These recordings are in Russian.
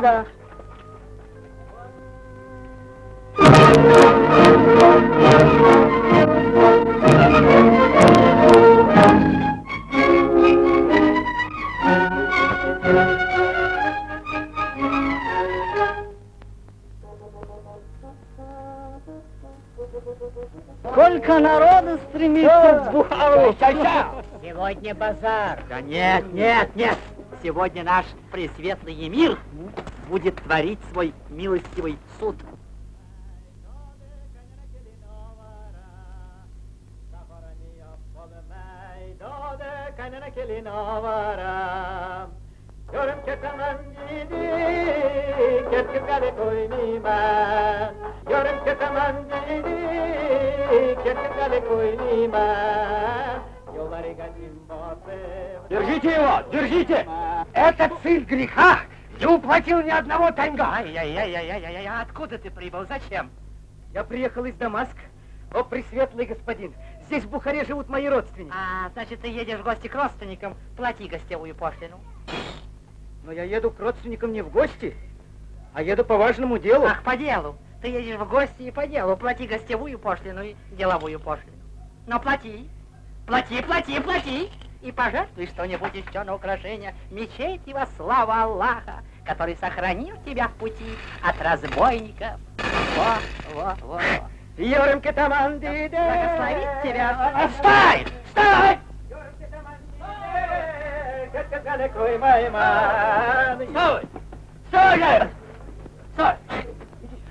Багдада. Сколько народу стремится к Бухару. Сегодня базар. Да нет, нет, нет. Сегодня наш пресветлый мир будет творить свой милостивый суд. Görüm gidi. Görüm gidi. Держите его, держите! Этот сын греха не уплатил ни одного танга. Ай-яй-яй-яй-яй, откуда ты прибыл? Зачем? Я приехал из Дамаск. О, пресветлый господин, здесь в Бухаре живут мои родственники. А, значит, ты едешь в гости к родственникам, плати гостевую пошлину. Но я еду к родственникам не в гости, а еду по важному делу. Ах, по делу. Ты едешь в гости и по делу. Плати гостевую пошлину и деловую пошлину. Но плати. Плати, плати, плати. И пожертвуй что-нибудь еще на украшение мечети во славу Аллаха, который сохранил тебя в пути от разбойников. Во, во, во, во. Йорем кетамандиде. Благословит тебя. Отстай! Стой! Ketkir gale koymayman. Стой! Стой! же! Стой!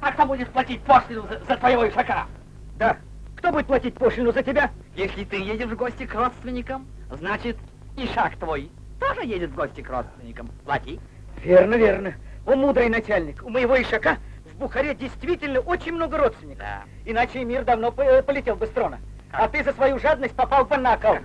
А кто будет платить пошлину за, за твоего ишака? Да. Кто будет платить пошлину за тебя? Если ты едешь в гости к родственникам, значит, ишак твой тоже едет в гости к родственникам. Плати. Верно, верно. О, мудрый начальник, у моего ишака в Бухаре действительно очень много родственников. Да. Иначе мир давно по- полетел бы с трона. А ты за свою жадность попал бы на кол.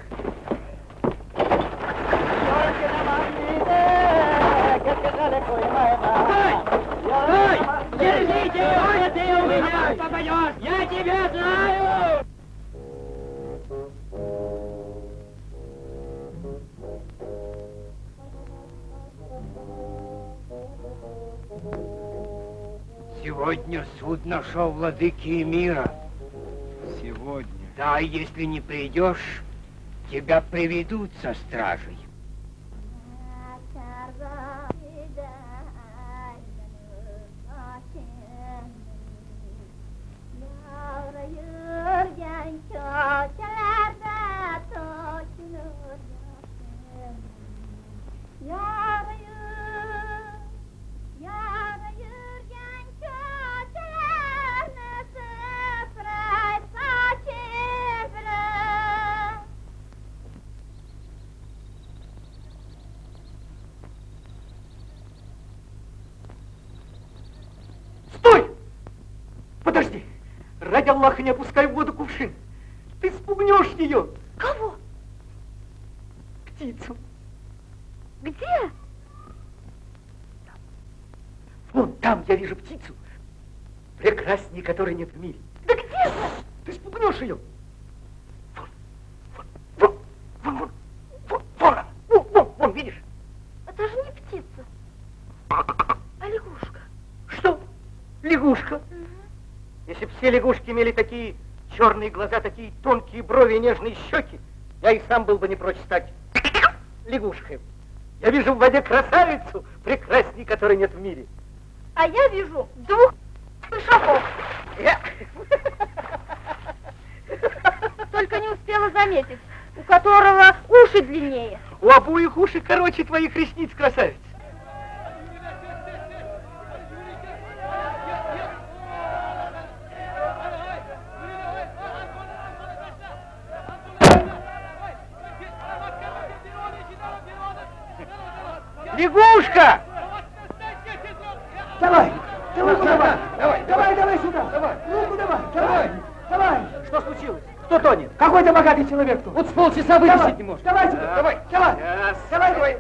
Его, ты у меня попадешь! Я тебя знаю! Сегодня суд нашел владыки мира. Сегодня. Да, если не придешь, тебя приведут со стражей. Ради Аллаха не опускай в воду кувшин. Ты спугнешь ее. Кого? Птицу. Где? Вон там я вижу птицу. Прекрасней, которой нет в мире. Да где же? Ты спугнешь ее. Вон, вон, вон, вон, вон, вон, вон, она. вон, вон, вон, видишь? Это же не птица, а лягушка. Что? Лягушка. Если бы все лягушки имели такие черные глаза, такие тонкие брови и нежные щеки, я и сам был бы не прочь стать лягушкой. Я вижу в воде красавицу, прекрасней которой нет в мире. А я вижу двух шагов. Я- Только не успела заметить, у которого уши длиннее. У обоих уши короче твоих ресниц, красавица. Человек тут. Вот с полчаса Давай, вытащить не может. Давай, сюда, давай, давай, давай, давай.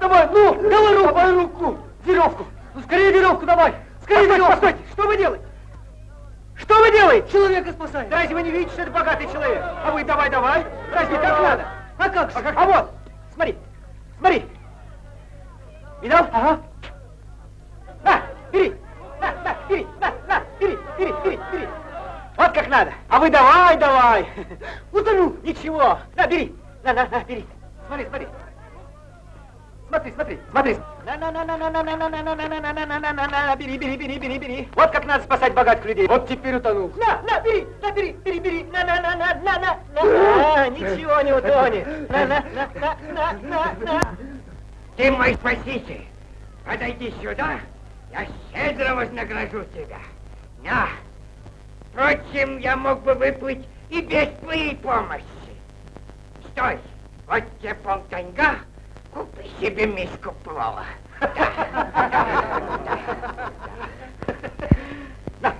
Давай, ну, давай руку, давай руку, веревку. Ну, скорее веревку давай. Скорее веревку. Постойте, что вы делаете? Что вы делаете? Человека спасай. Да разве вы не видите, что это богатый человек? А вы давай, давай. Разве так надо? А как же? А, как? а вот, смотри, смотри. Видал? Ага. На, бери. На, на, бери, на, на, бери, бери, бери, бери. Вот как надо. А вы давай, давай. Утону. Ничего. На, бери. На, на, на, бери. Смотри, смотри. Смотри, смотри, смотри. На, на, на, на, на, на, на, на, на, на, на, на, на, на, на, на, на, бери, бери, бери, бери, бери. Вот как надо спасать богатых людей. Вот теперь утонул. На, на, бери, на, бери, бери, бери. На, на, на, на, на, на, на. Ничего не утонет. На, на, на, на, на, на, на. Ты мой спаситель. Подойди сюда, я щедро вознагражу тебя. На. Впрочем, я мог бы выплыть и без твоей помощи. Стой, вот тебе полтаньга, купи себе миску плова. На.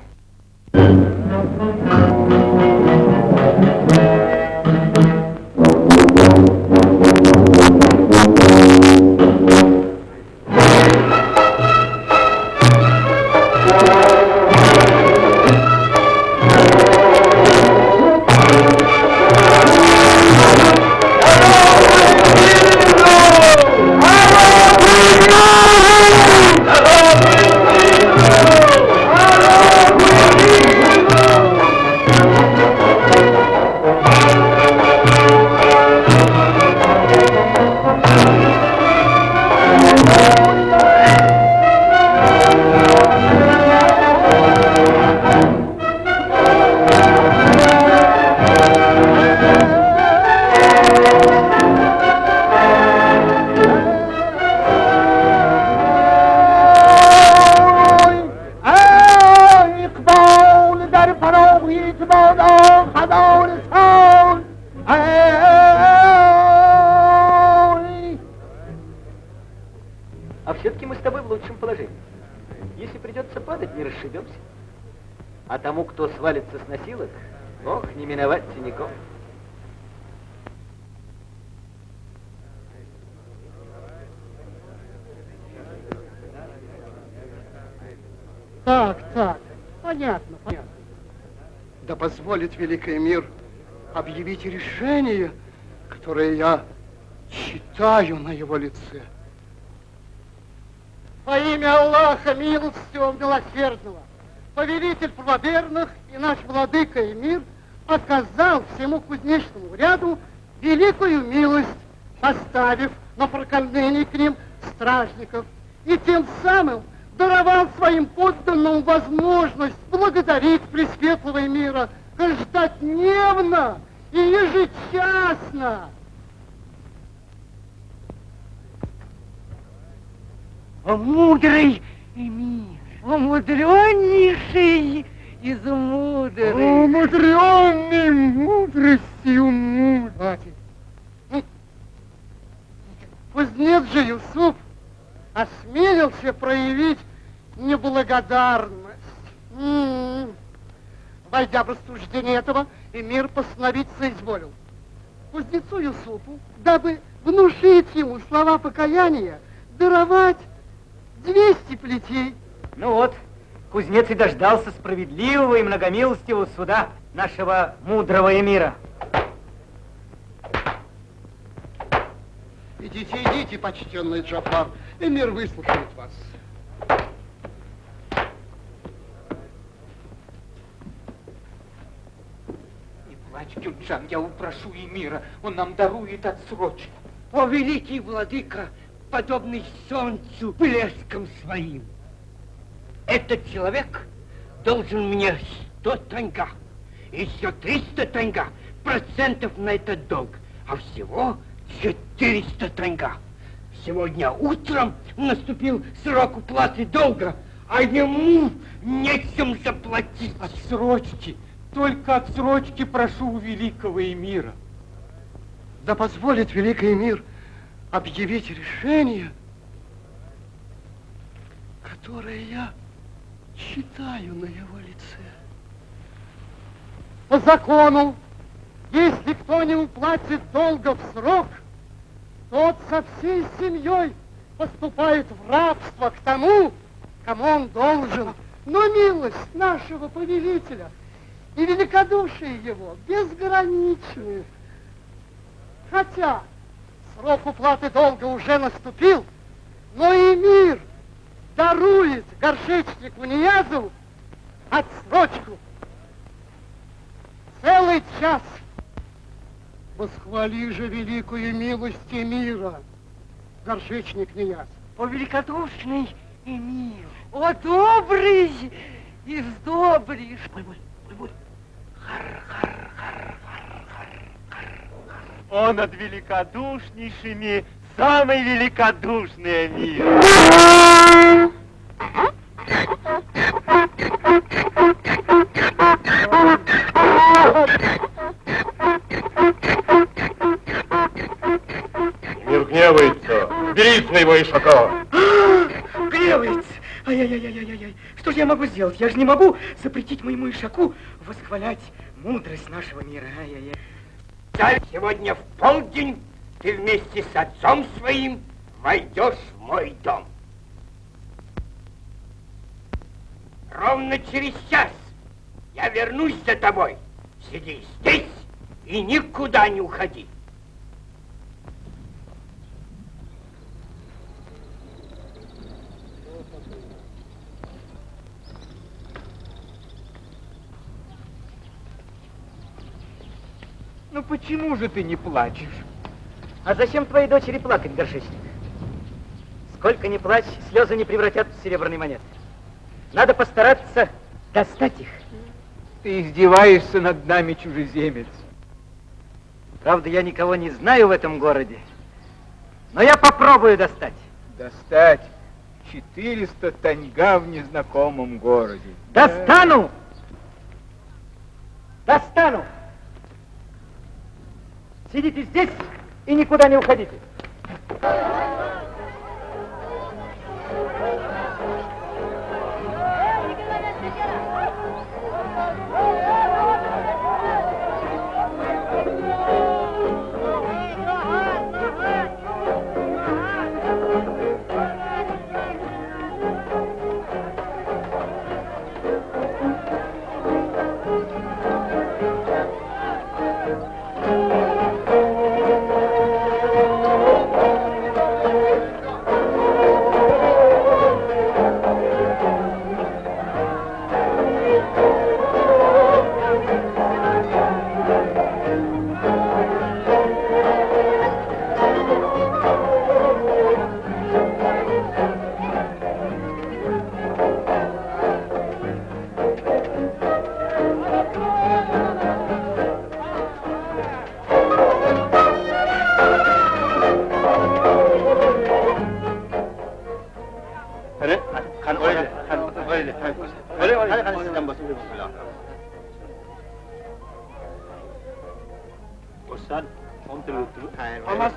Великий мир объявить решение, которое я читаю на его лице. Во имя Аллаха, милостивого, милосердного, повелитель правоверных и наш владыка и мир оказал всему кузнечному ряду великую милость, поставив на прокормление к ним стражников, и тем самым даровал своим подданным возможность благодарить Пресветлого мира ежедневно и ежечасно. Мудрый мир, умудреннейший из мудрых. Умудренный мудростью мудрости. Кузнец же Юсуп осмелился проявить неблагодарность. Войдя в рассуждение этого, эмир постановить соизволил. Кузнецу Юсупу, дабы внушить ему слова покаяния, даровать 200 плетей. Ну вот, кузнец и дождался справедливого и многомилостивого суда нашего мудрого эмира. Идите, идите, почтенный Джафар, и мир выслушает вас. Кюнджан, я упрошу Эмира, он нам дарует отсрочку. О, великий владыка, подобный солнцу блеском своим. Этот человек должен мне сто танга, еще триста танга процентов на этот долг, а всего 400 танга. Сегодня утром наступил срок уплаты долга, а ему нечем заплатить. Отсрочки, только отсрочки прошу у великого Эмира. Да позволит великий мир объявить решение, которое я читаю на его лице. По закону, если кто не уплатит долга в срок, тот со всей семьей поступает в рабство к тому, кому он должен. Но милость нашего повелителя и великодушие его безграничны. Хотя срок уплаты долга уже наступил, Но и мир дарует горшечнику Ниязову отсрочку. Целый час. Восхвали же великую милость мира, горшечник Ниязов. О, великодушный Эмир! О, добрый из добрых! Он над великодушнейшими самый великодушный мир. Мир гневается. Бери своего ишака. Гневается! Ай-яй-яй-яй-яй! Что же я могу сделать? Я же не могу запретить моему ишаку восхвалять мудрость нашего мира. Ай-яй-яй. Да, сегодня в полдень ты вместе с отцом своим войдешь в мой дом. Ровно через час я вернусь за тобой. Сиди здесь и никуда не уходи. Ну почему же ты не плачешь? А зачем твоей дочери плакать, горшечник? Сколько ни плачь, слезы не превратят в серебряные монеты. Надо постараться достать их. Ты издеваешься над нами, чужеземец. Правда, я никого не знаю в этом городе, но я попробую достать. Достать 400 таньга в незнакомом городе. Достану! Достану! Сидите здесь и никуда не уходите.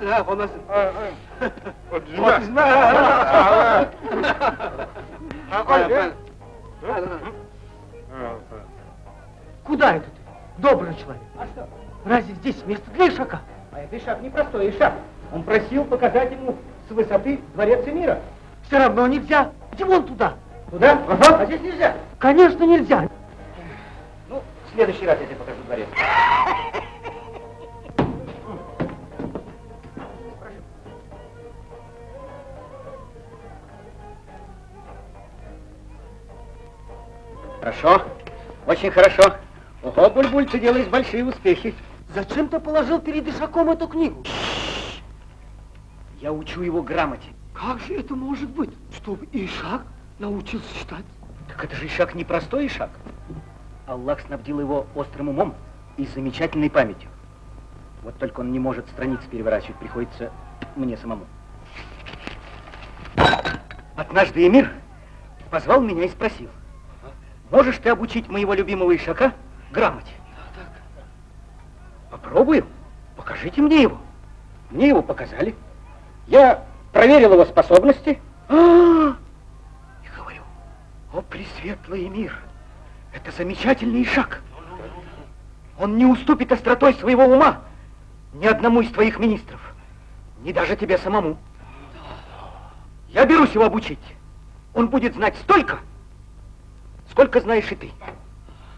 Olmasın ha, olmasın. Куда это ты, добрый человек? А что? Разве здесь место для ишака? А это Ишак непростой Ишак. Он просил показать ему с высоты дворец мира. Все равно нельзя. Иди вон туда. Туда? Ага. А здесь нельзя. Конечно, нельзя. Ну, в следующий раз я тебе покажу дворец. Хорошо, очень хорошо. Ого, Бульбуль, ты делаешь большие успехи. Зачем ты положил перед ишаком эту книгу? Я учу его грамоте. Как же это может быть, чтобы Ишак научился читать? Так это же Ишак не простой Ишак. Аллах снабдил его острым умом и замечательной памятью. Вот только он не может страницы переворачивать, приходится мне самому. Однажды Эмир позвал меня и спросил, можешь ты обучить моего любимого Ишака грамоте? Попробую. Покажите мне его. Мне его показали. Я проверил его способности. А, И говорю, о, пресветлый мир, это замечательный шаг. Он не уступит остротой своего ума ни одному из твоих министров, ни даже тебе самому. Я берусь его обучить. Он будет знать столько, сколько знаешь и ты.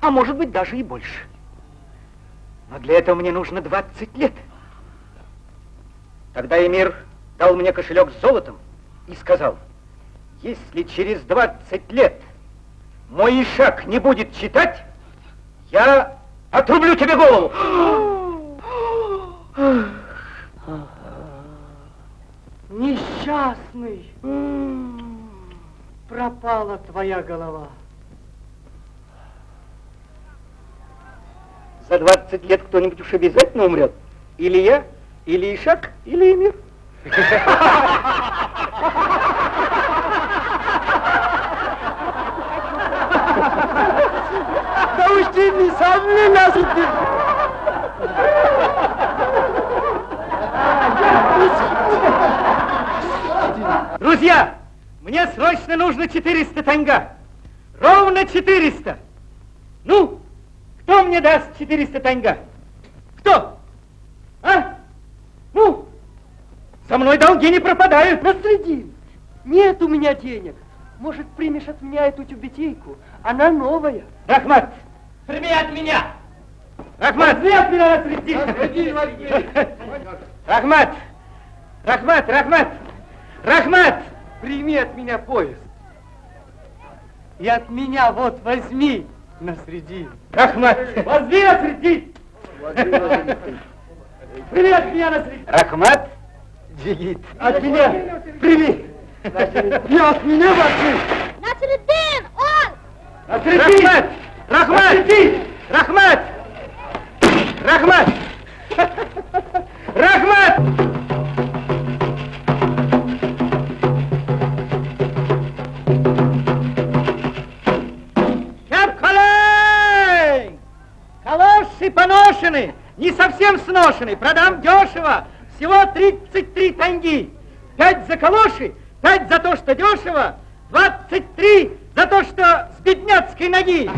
А может быть, даже и больше. Но для этого мне нужно 20 лет. Тогда Эмир дал мне кошелек с золотом и сказал, если через 20 лет мой Ишак не будет читать, я отрублю тебе голову. Несчастный. Пропала твоя голова. За 20 лет кто-нибудь уж обязательно умрет. Или я, или Ишак, или Эмир. Да уж ты не сам не насыпь. Друзья, мне срочно нужно 400 танга. Ровно 400. Ну, кто мне даст 400 танга? Кто? А? Ну, со мной долги не пропадают. Насредин, нет у меня денег. Может, примешь от меня эту тюбетейку? Она новая. Рахмат, прими от меня. Рахмат, прими от меня Насредин. Рахмат, Рахмат, Рахмат, Рахмат, Прими от меня поезд. И от меня вот возьми, Насредин. Рахмат, возьми Насредин. Прими от меня Насредин. Рахмат, Джигит. от меня прими. И от меня возьми. Насреддин, он! Рахмат! Рахмат! Рахмат! Рахмат! Рахмат! Капкалей! Поношены, не совсем сношены, продам дешево, всего 33 танги. Пять за калоши, пять за то, что дешево, 23 за то, что с бедняцкой ноги.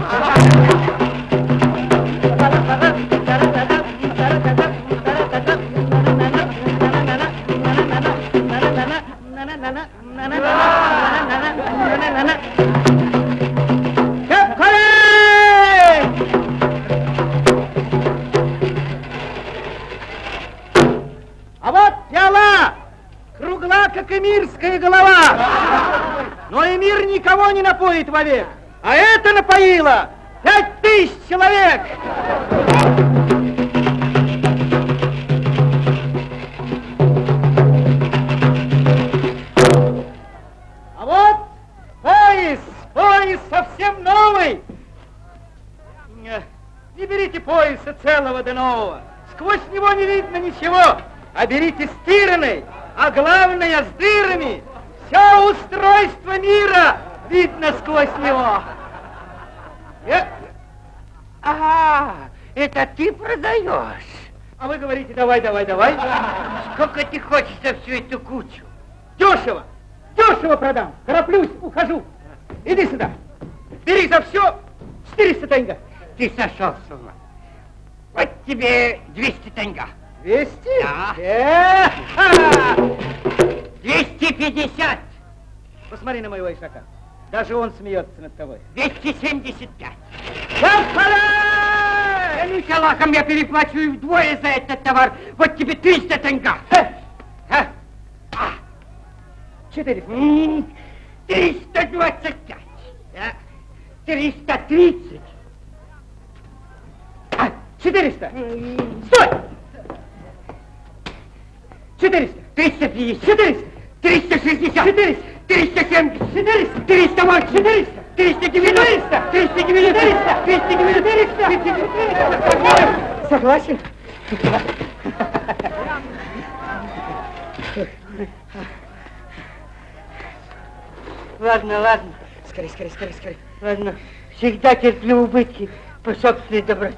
Кругла, как эмирская голова. Но эмир никого не напоит вовек, а это напоило пять тысяч человек. А вот пояс, пояс совсем новый. Не берите пояса целого до нового. Сквозь него не видно ничего. А берите стиранный, а главное с дырами. Все устройство мира видно сквозь него. Ага, это ты продаешь. А вы говорите, давай, давай, давай. Сколько ты хочешь за всю эту кучу? Дешево, дешево продам. Тороплюсь, ухожу. Иди сюда. Бери за все 400 танга. Ты сошел с ума. Вот тебе 200 танга. 200? Да. Ха! 250. Посмотри на моего ишака. Даже он смеется над тобой. 275. Капкалей! Клянусь Аллахом, я переплачу вдвое за этот товар. Вот тебе 300 танга. А? 400. М, 325. Да. 330. А, 400. Стой! 400. 350. 400. 360. 400. 370. 400. 308. 400. 390. 390. 390. 390. Согласен? Ладно, ладно. Скорей, скорей, скорей, скорей. Ладно. Всегда терплю убытки по собственной доброте.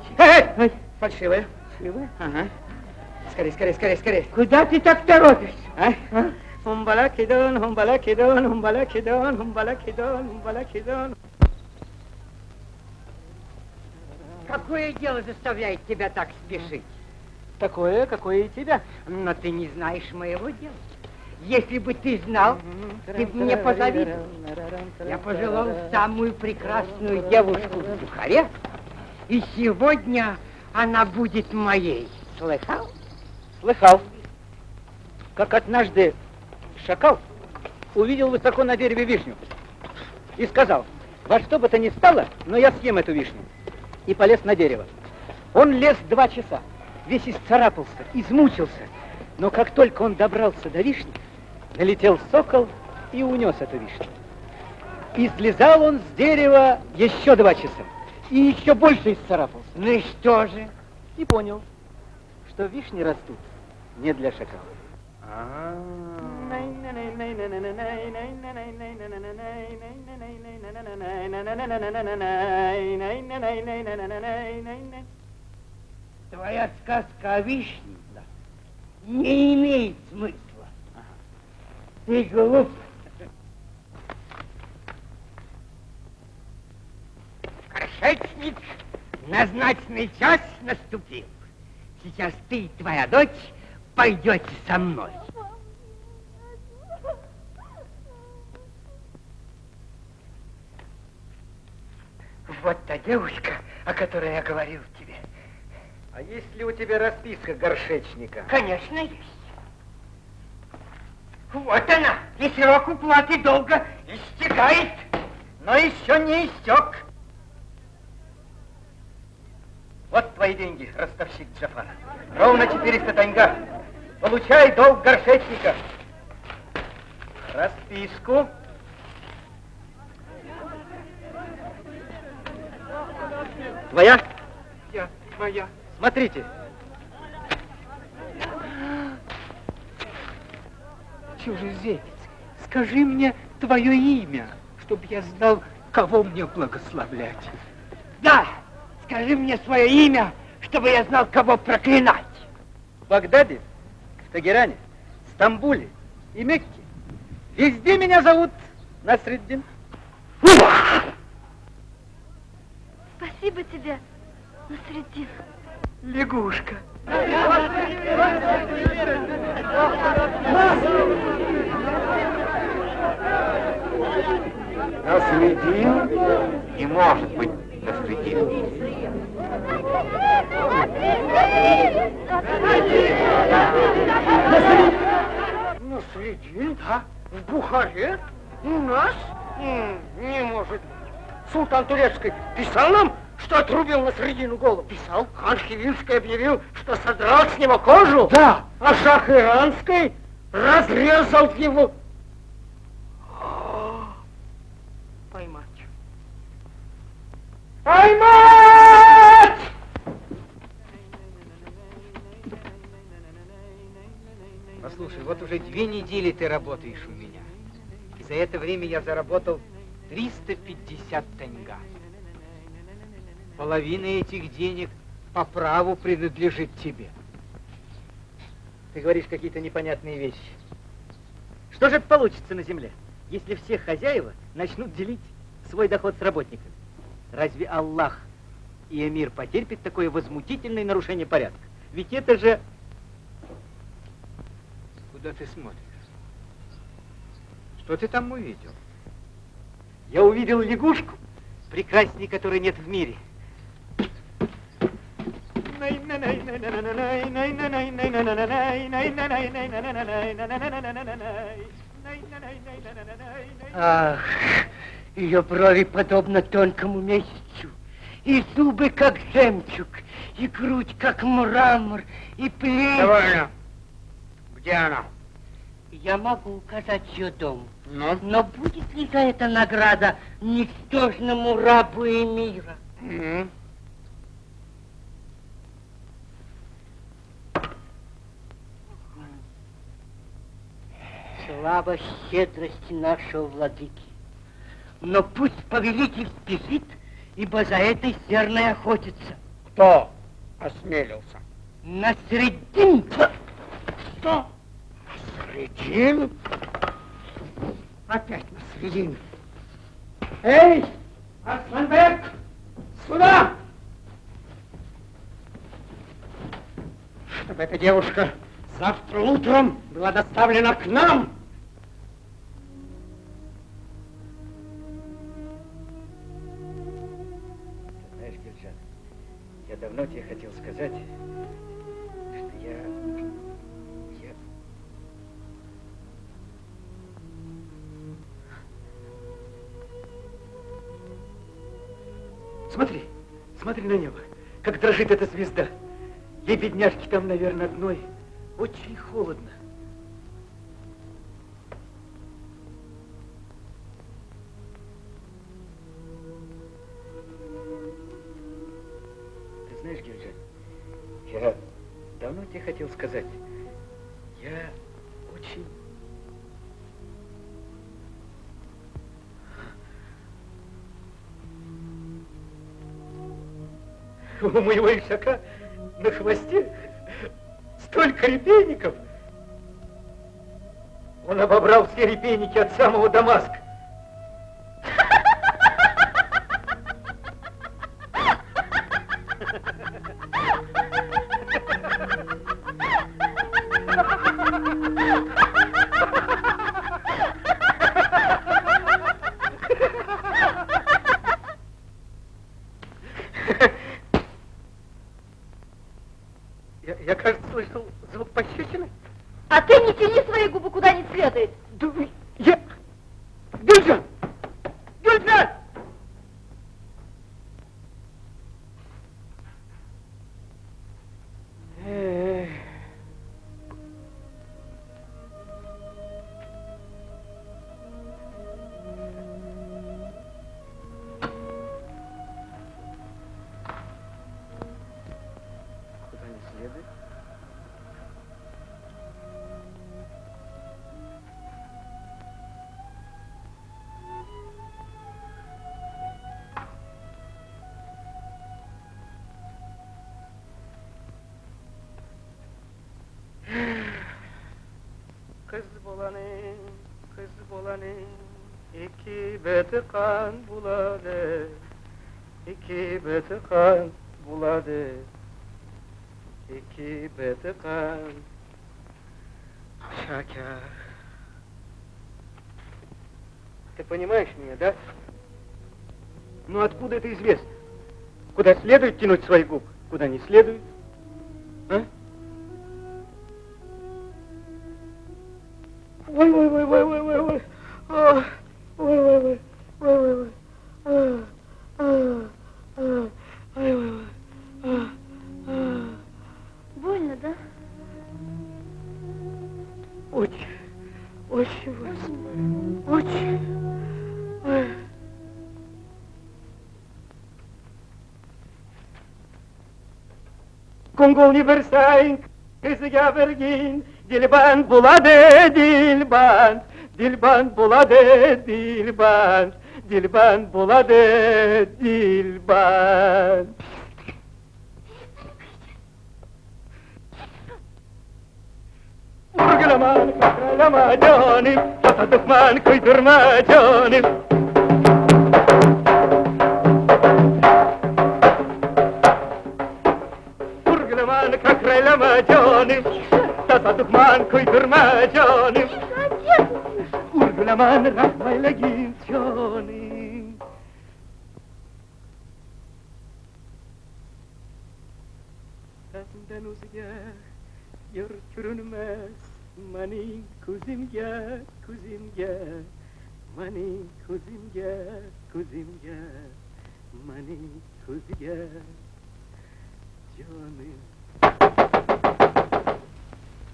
Фальшивая. Фальшивая? Ага. Скорей, скорей, скорей, скорей. Куда ты так торопишься? А? А? Хумбалакидон, хумбалакидон, хумбалакидон, хумбалакидон, хумбалакидон. Какое дело заставляет тебя так спешить? Такое, какое и тебя. Но ты не знаешь моего дела. Если бы ты знал, ты бы мне позавидовал. Я пожелал самую прекрасную девушку в Бухаре, и сегодня она будет моей. Слыхал? Слыхал, как однажды шакал увидел высоко на дереве вишню и сказал, во что бы то ни стало, но я съем эту вишню. И полез на дерево. Он лез два часа, весь исцарапался, измучился. Но как только он добрался до вишни, налетел сокол и унес эту вишню. И слезал он с дерева еще два часа. И еще больше исцарапался. Ну и что же? И понял, что вишни растут не для шакала. Твоя сказка о вишне не имеет смысла. Ты глуп. Горшечник, назначенный час наступил. Сейчас ты и твоя дочь пойдете со мной. Вот та девушка, о которой я говорил тебе. А есть ли у тебя расписка горшечника? Конечно, есть. Вот она, и срок уплаты долга истекает, но еще не истек. Вот твои деньги, ростовщик Джафар. Ровно 400 таньга. Получай долг горшечника. Расписку. Твоя? Я, моя. Смотрите. Чужеземец, скажи мне твое имя, чтобы я знал, кого мне благословлять. Да, скажи мне свое имя, чтобы я знал, кого проклинать. В Багдаде, Тагеране, Стамбуле и Мекке. Везде меня зовут Насреддин. Спасибо тебе, Насреддин. Лягушка. Насредин не может быть Насредин. Наследин? Да. В Бухаре? У нас? Не может быть. Султан Турецкий писал нам, что отрубил на средину голову? Писал. Хан Хивинский объявил, что содрал с него кожу? Да. А Шах Иранский разрезал его. Поймать. Поймать! Послушай, вот уже две недели ты работаешь у меня. И за это время я заработал 350 таньга. Половина этих денег по праву принадлежит тебе. Ты говоришь какие-то непонятные вещи. Что же получится на земле, если все хозяева начнут делить свой доход с работниками? Разве Аллах и Эмир потерпит такое возмутительное нарушение порядка? Ведь это же... Куда ты смотришь? Что ты там увидел? Я увидел лягушку, прекрасней которой нет в мире. Ах, ее брови подобно тонкому месяцу, и зубы как жемчуг, и грудь как мрамор, и плечи... Довольно. Где она? Я могу указать ее дом. Ну? Но будет ли за это награда ничтожному рабу Эмира? М. Слава щедрости нашего владыки. Но пусть повелитель спешит, ибо за этой серной охотится. Кто осмелился? На средин. Что? Средин? Опять на средин. Эй, Асманбек, сюда! Чтобы эта девушка завтра утром была доставлена к нам. ноте я хотел сказать, что я... я... Смотри, смотри на небо, как дрожит эта звезда. Ей, бедняжки, там, наверное, одной очень холодно. Я давно тебе хотел сказать, я очень... У моего ишака на хвосте столько репейников. Он обобрал все репейники от самого Дамаска. Bulanı, kız bulanı, iki beti kan buladı, iki beti kan buladı, iki beti kan. Шакя. Ты понимаешь меня, да? Ну откуда это известно? Куда следует тянуть свои губы, куда не следует? گونی برسنگ کسی گبرگین Dilband buladı dilband, dilband buladı dilband, dilband buladı dilband. Vurgulama, kakralama canim, çata tıkman kıydırma canim. Canım, tata düşman kıydırma canım. Vurgulaman, rahmayla git canım. Senden uzaya yürütülmez Mani kuzimge, kuzimge Mani kuzimge, kuzimge Mani kuzimge Canım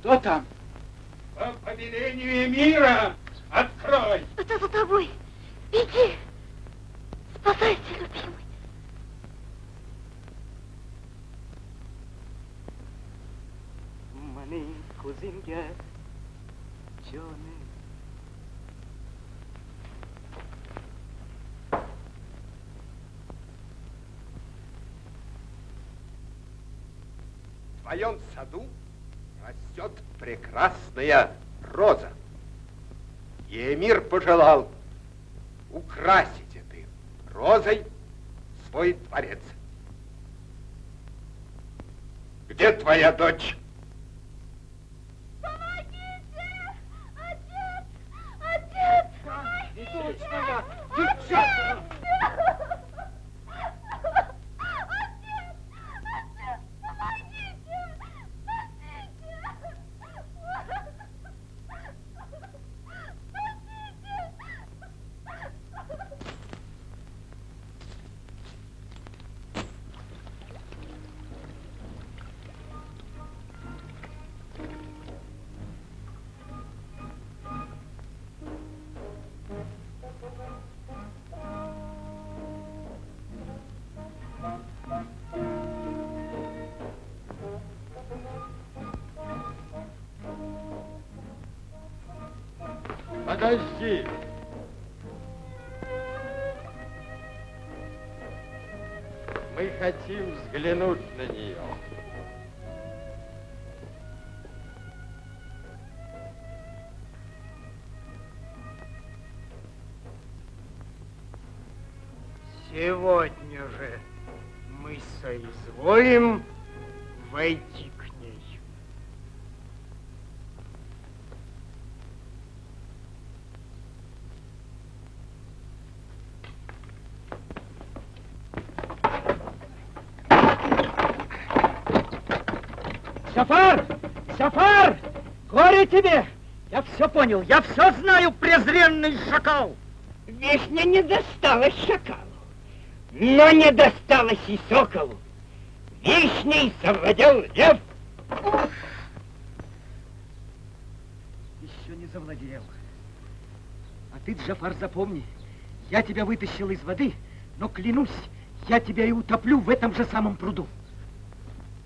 Кто там? По повелению мира открой! Это за тобой. Беги. Спасайся, любимый. Mani kuzimge Canım В твоем саду прекрасная роза. И эмир пожелал украсить этой розой свой дворец. Где твоя дочь? Помогите! Отец! Отец! Помогите! Дочь моя! Отец! Девчонка! Подожди. Мы хотим взглянуть Сафар! Сафар! Горе тебе! Я все понял, я все знаю, презренный шакал! Вишня не досталась шакалу, но не досталась и соколу. Вишней завладел лев. Еще не завладел. А ты, Джафар, запомни, я тебя вытащил из воды, но клянусь, я тебя и утоплю в этом же самом пруду.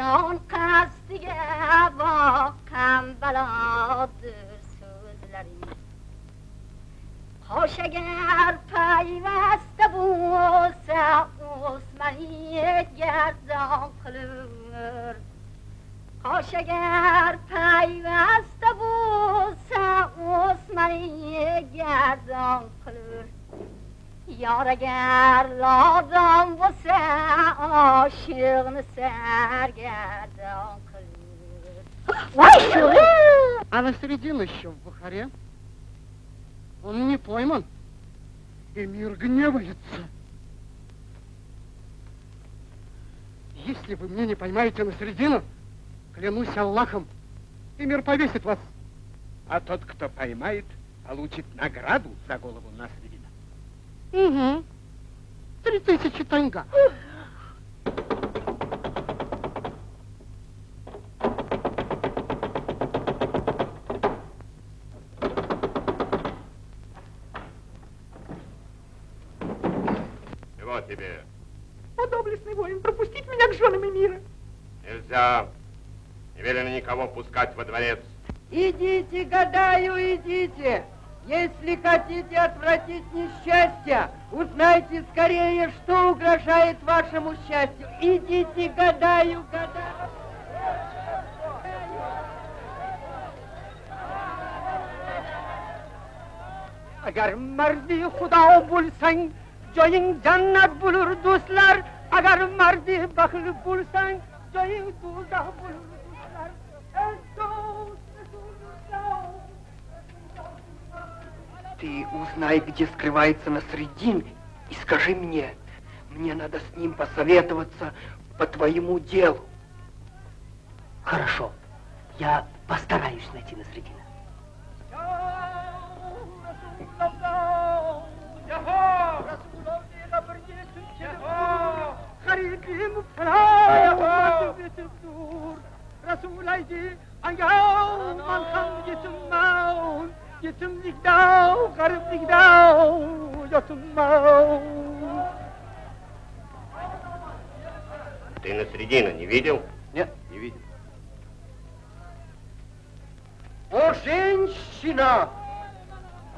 اون کاستے ہوا کمبلاد سوزلری خوشاگر پای و ہستہ بو سع اسمانیہ یادران کلور. خوشاگر پای و ہستہ بو سع اسمانیہ یادران کلور. یار اگر لادم واسه عاشق سرگردان کلور А на середину еще в Бухаре. Он не пойман. И мир гневается. Если вы мне не поймаете на середину, клянусь Аллахом, и мир повесит вас. А тот, кто поймает, получит награду за голову Насредина. Угу. Три тысячи танга. Чего тебе? О, доблестный воин, пропустить меня к женам мира. Нельзя. Не велено никого пускать во дворец. Идите, гадаю, идите. Если хотите отвратить несчастье, узнайте скорее, что угрожает вашему счастью. Идите, гадаю, гадаю. agar mardi xudo bo'lsang joying jannat bo'lur do'stlar agar mardi baxil bo'lsang joying do'zax bo'lur Ты узнай, где скрывается Насредин, и скажи мне. Мне надо с ним посоветоваться по твоему делу. Хорошо, я постараюсь найти Насредина. خريجي مبتلايا وما تبيت الدور رسول ايدي ايام من خم yetimlikda g'ariblikda yotinman ты на середину не видел? Нет не видел. О женщина!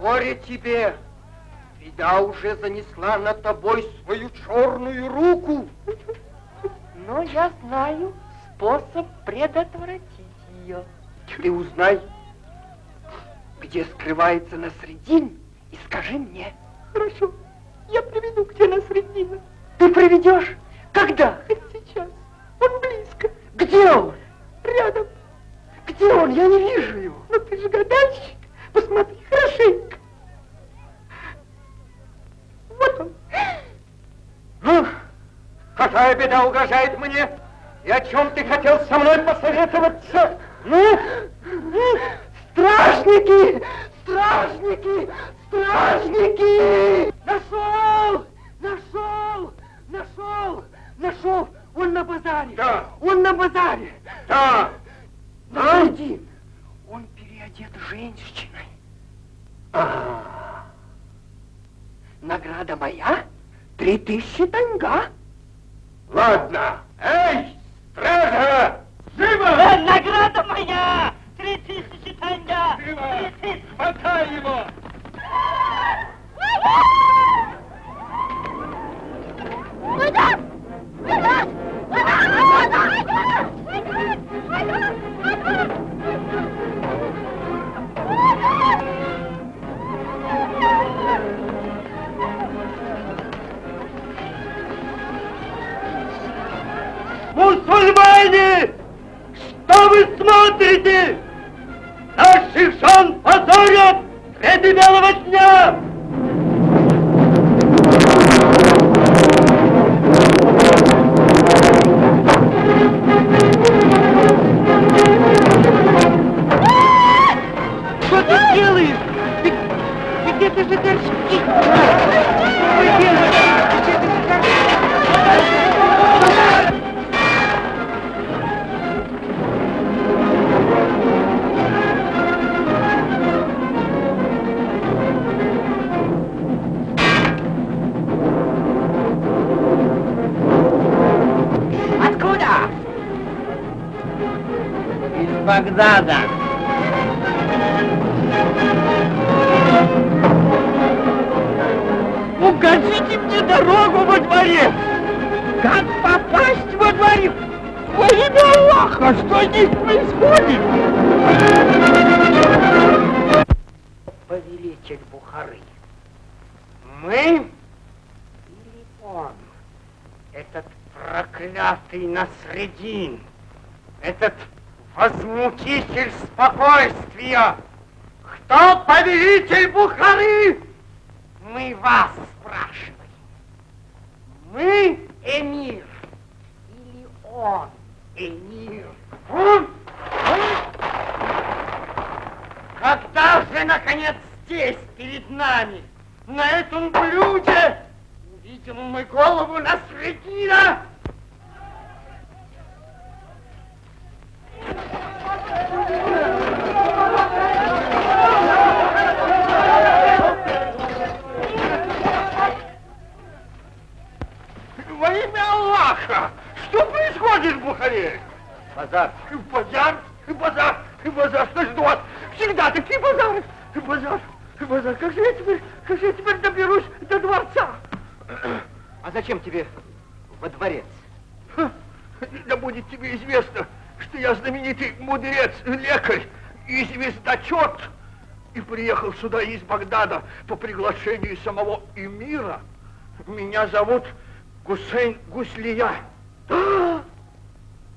Горе тебе! Беда уже занесла над тобой свою черную руку! Но я знаю способ предотвратить ее ты узнай где скрывается Насредин, и скажи мне. Хорошо, я приведу тебе Насредина. Ты приведешь? Когда? Хоть сейчас. Он близко. Где он? Рядом. Где он? Я не вижу его. Но ты же гадальщик. Посмотри хорошенько. Вот он. Ну, какая беда угрожает мне? И о чем ты хотел со мной посоветоваться? Ну? Стражники! Стражники! Стражники! Нашел! Нашел! Нашел! Нашел! Он на базаре! Да! Он на базаре! Да! А? Один! Он переодет женщиной. А. Награда моя? Три тысячи танга. Ладно. Эй, стража! Живо! Э, награда моя! Три тысячи танга! Живо! Хватай его! Куда? Куда? Мусульмане! Что вы смотрите? Наших жен позорят среди белого дня! Насредин, этот возмутитель спокойствия. Кто повелитель Бухары? Мы вас Аллаха! Что происходит в Бухаре? Базар. Базар? Базар? Базар? Что ж у вас всегда такие базары? Базар? Базар? Как же я теперь, как же я теперь доберусь до дворца? А зачем тебе во дворец? Ха, Да будет тебе известно, что я знаменитый мудрец, лекарь и звездочет, и приехал сюда из Багдада по приглашению самого эмира. Меня зовут Гусейн Гуслия. А,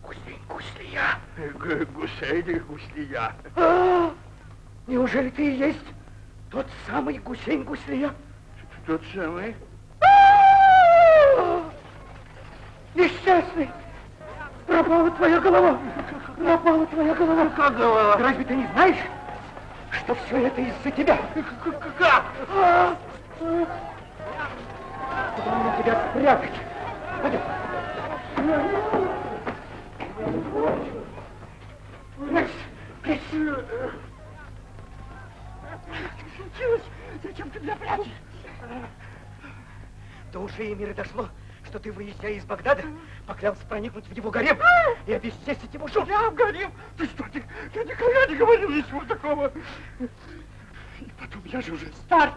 Гусейн Гуслия? Г- Гусейн Гуслия. А, Неужели ты и есть тот самый Гусейн Гуслия? Тот самый? А, Несчастный! Пропала твоя голова! Пропала твоя голова! Как голова? Разве ты не знаешь, что все это из-за тебя? Как? Куда мне тебя спрятать? Пойдем. Прячься, прячься. Случилось? Зачем ты меня прячешь? До ушей мира дошло, что ты, выезжая из Багдада, поклялся проникнуть в его гарем и обесчестить его жену. Я в гарем? Ты что, ты, я никогда не говорил ничего такого. И потом, я же уже стар.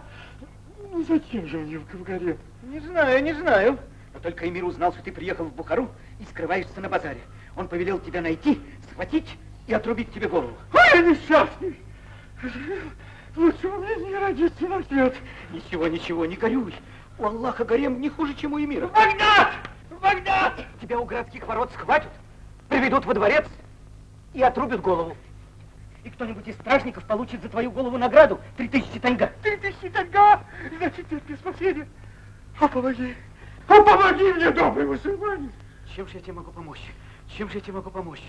Ну, зачем же мне в гарем? Не знаю, не знаю. Но только Эмир узнал, что ты приехал в Бухару и скрываешься на базаре. Он повелел тебя найти, схватить и отрубить тебе голову. Ой, несчастный! Лучше мне не родиться на свет. Ничего, ничего, не горюй. У Аллаха гарем не хуже, чем у Эмира. Багдад! Багдад! Тебя у городских ворот схватят, приведут во дворец и отрубят голову. И кто-нибудь из стражников получит за твою голову награду три тысячи танга. Три тысячи танга! Значит, нет мне спасения. О, помоги! О, помоги мне, добрый мусульманин! Чем же я тебе могу помочь? Чем же я тебе могу помочь?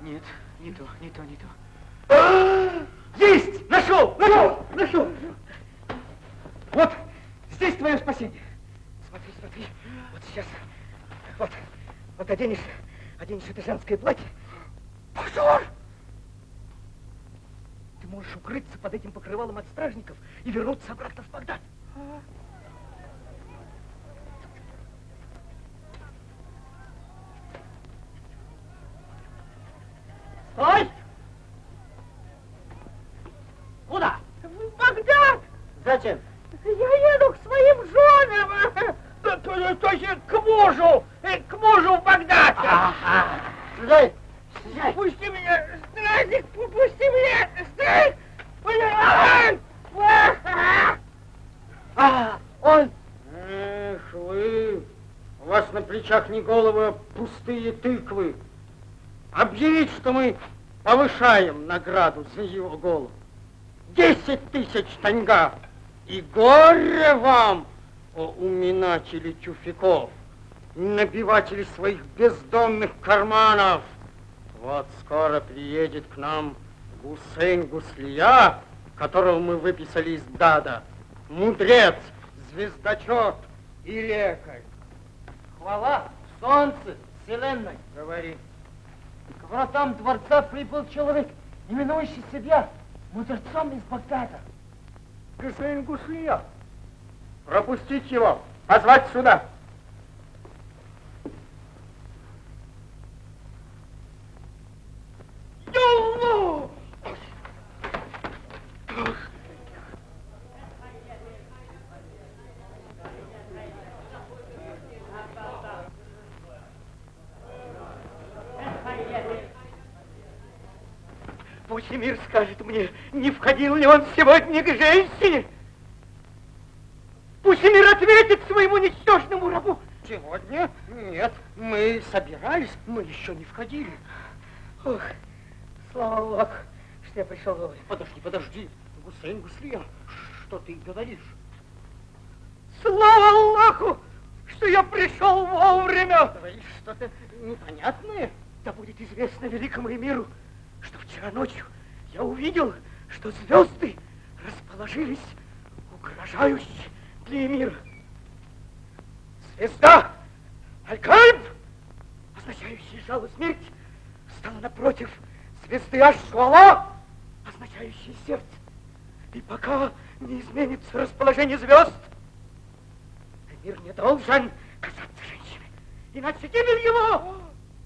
Нет, не то, не то, не то. Есть! Нашел! Нашел! Нашел! Вот, здесь твое спасение. Смотри, смотри, вот сейчас, вот, вот оденешь, оденешь это женское платье. Позор! Можешь укрыться под этим покрывалом от стражников и вернуться обратно в Багдад. Стой! Куда? В Багдад! Зачем? Я еду к своим женам! То, то, то есть к мужу, э, к мужу в Багдад. Ага. Слезай! Слезай! Пусти меня, стражник, пусти меня, стражник! А, он! Эх вы, у вас на плечах не головы, а пустые тыквы. Объявить, что мы повышаем награду за его голову. Десять тысяч таньга. И горе вам, о уминатели тюфяков, набиватели своих бездонных карманов. Вот скоро приедет к нам Гусейн Гуслия, которого мы выписали из Дада. Мудрец, звездочет и лекарь. Хвала, солнце, вселенной. Говори. К вратам дворца прибыл человек, именующий себя мудрецом из Багдада. Гусейн Гуслия. Пропустить его, позвать сюда. Пусть мир скажет мне, не входил ли он сегодня к женщине. Пусть мир ответит своему ничтожному рабу. Сегодня? Нет, мы собирались, мы еще не входили. Ох, слава Аллаху, что я пришел вовремя. Подожди, подожди, Гусейн Гуслия, что ты говоришь? Слава Аллаху, что я пришел вовремя. Говоришь что-то непонятное? Да будет известно великому миру, что вчера ночью я увидел, что звезды расположились угрожающе для мира. Звезда Аль-Кальб, означающая жало смерть, стала напротив звезды Аш-Шуала, означающей сердце. И пока не изменится расположение звезд, мир не должен касаться женщины, иначе гибель его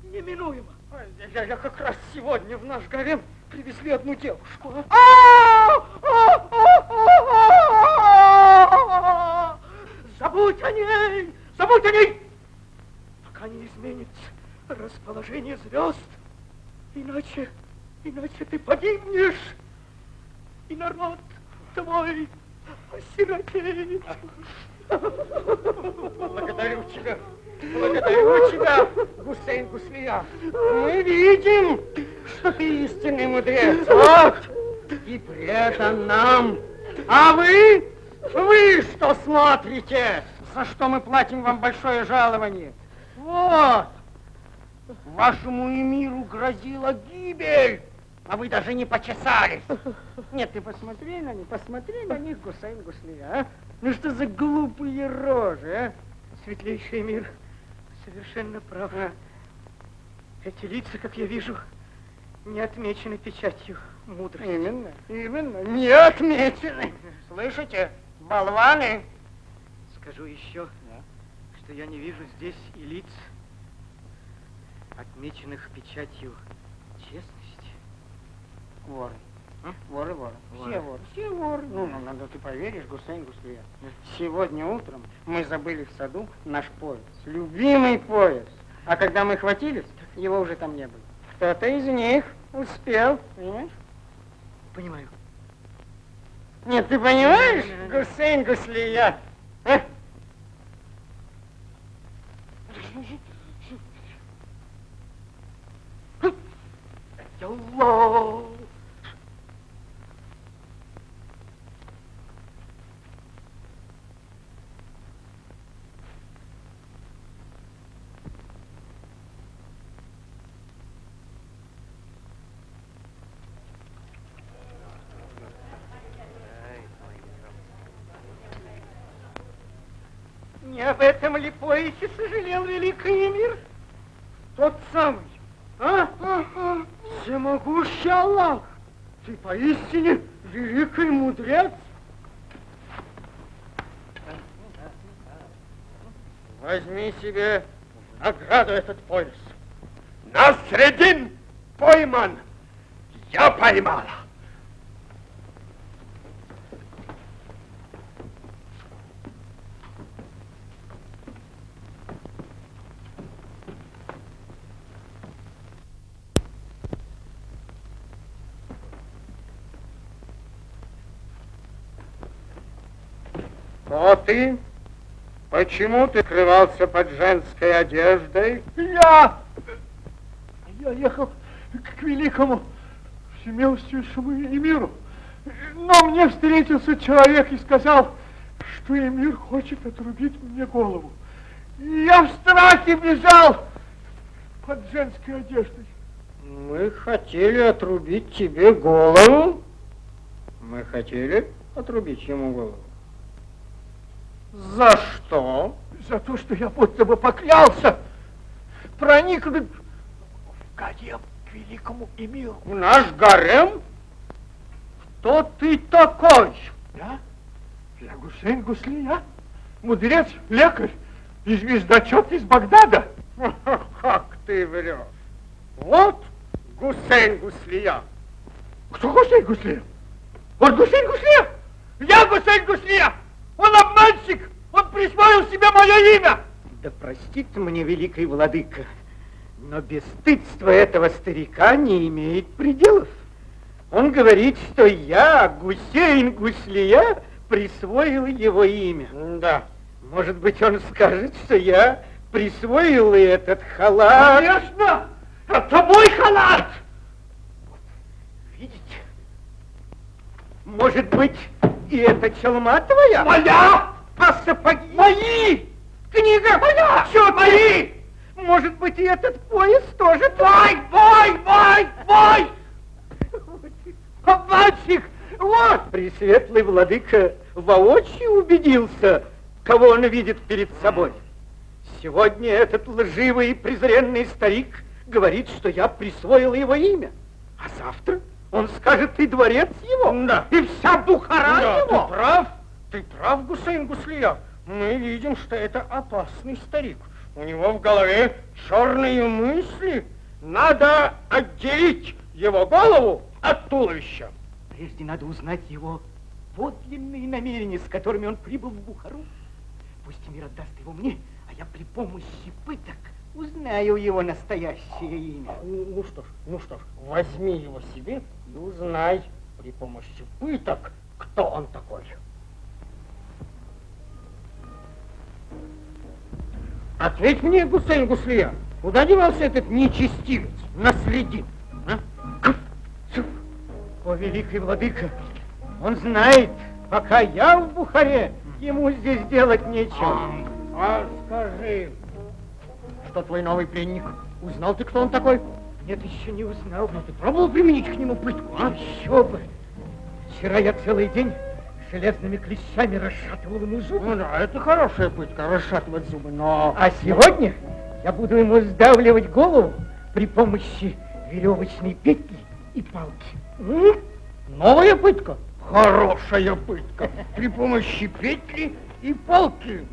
неминуема. Я, я как раз сегодня в наш гарем привезли одну девушку. Забудь о ней! Забудь о ней! Пока не изменится расположение звезд. Иначе, иначе ты погибнешь. И народ твой осиротеет. Благодарю тебя. Благодарю тебя, Гусейн Гуслия. Мы видим, что ты истинный мудрец. Вот. И предан нам. А вы? Вы что смотрите? За что мы платим вам большое жалование? Вот. Вашему эмиру грозила гибель. А вы даже не почесались. Нет, ты посмотри на них, посмотри на них, Гусейн Гуслия, а? Ну что за глупые рожи, а? Светлейший мир совершенно прав. А? Эти лица, как я вижу, не отмечены печатью мудрости. Именно, именно, не отмечены. Слышите, болваны? Скажу еще, что я не вижу здесь и лиц, отмеченных печатью честности. Воры. Воры, воры. Все воры. Все воры. Ну, ну, надо ты поверишь, Гусейн Гуслия. Сегодня утром мы забыли в саду наш пояс. Любимый пояс. А когда мы хватились, его уже там не было. Кто-то из них успел, понимаешь? Понимаю. Нет, ты понимаешь, Гусейн Гуслия? А? Аллах! Не об этом ли поясе сожалел великий мир? Тот самый. А? Ага. Всемогущий Аллах. Ты поистине великий мудрец. Возьми себе награду этот пояс. Насредин пойман. Я поймала. Ты? Почему ты скрывался под женской одеждой? Я... Я ехал к великому всемилостивейшему Эмиру. Но мне встретился человек и сказал, что Эмир хочет отрубить мне голову. И я в страхе бежал под женской одеждой. Мы хотели отрубить тебе голову. Мы хотели отрубить ему голову. За что? За то, что я будто бы поклялся проникнуть в гарем к великому эмиру. В наш гарем? Кто ты такой? Я? Я Гусейн Гуслия, мудрец, лекарь и звездочет из Багдада. Как ты врешь? Вот Гусейн Гуслия. Кто Гусейн Гуслия? Вот Гусейн Гуслия? Я Гусейн Гуслия! Он обманщик! Он присвоил себе мое имя! Да простит мне великий владыка, но бесстыдство этого старика не имеет пределов. Он говорит, что я, Гусейн Гуслия, присвоил его имя. Да. Может быть, он скажет, что я присвоил и этот халат. Конечно! Это мой халат! Видите? Может быть, и эта челма твоя? Моя! А сапоги? Мои! Книга? Моя! Счет Мои! Может быть, и этот пояс тоже Мой, мой, мой, мой! Обманщик! Вот! Пресветлый владыка воочию убедился, кого он видит перед собой. Сегодня этот лживый и презренный старик говорит, что я присвоил его имя. А завтра он скажет и дворец его, Да. и вся Бухара Да, его. ты прав. Ты прав, Гусейн Гуслия. Мы видим, что это опасный старик. У него в голове черные мысли. Надо отделить его голову от туловища. Прежде надо узнать его подлинные намерения, с которыми он прибыл в Бухару. Пусть мир отдаст его мне, а я при помощи пыток узнаю его настоящее имя. Ну, ну что ж, ну что ж, возьми его себе и узнай при помощи пыток, кто он такой. Ответь мне, Гусейн Гуслия, куда девался этот нечестивец, наследин? А? О, великий владыка, он знает, пока я в Бухаре, ему здесь делать нечего. А скажи, что твой новый пленник? Узнал ты, кто он такой? Нет, еще не узнал. Ну, ты пробовал применить к нему пытку, а? Еще бы. Вчера я целый день железными клещами расшатывал ему зубы. Ну да, это хорошая пытка, расшатывать зубы, но... А сегодня я буду ему сдавливать голову при помощи веревочной петли и палки. М? Новая пытка? Хорошая пытка. При помощи петли и палки.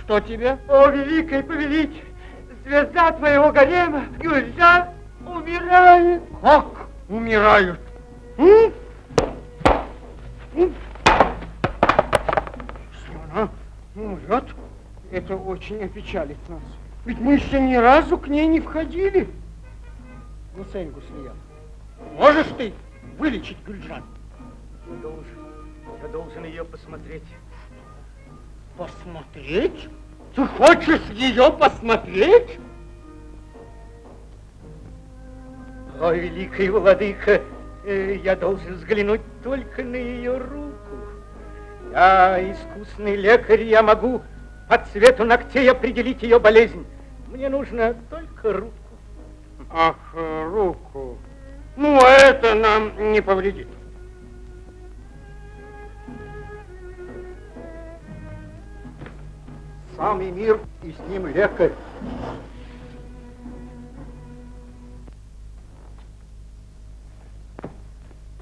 Что тебе? О, великий повелитель! Звезда твоего гарема, Гюльза, умирает! Как умирают? М? М? Если она умрет, это очень опечалит нас. Ведь мы еще ни разу к ней не входили. Гусейн Гуслия, можешь ты вылечить Гюльжан? Я должен, я должен ее посмотреть. Посмотреть? Ты хочешь ее посмотреть? О, великий владыка, э, я должен взглянуть только на ее руку. Я искусный лекарь, я могу по цвету ногтей определить ее болезнь. Мне нужно только руку. Ах, руку. Ну, это нам не повредит. Сам Эмир и с ним лекарь.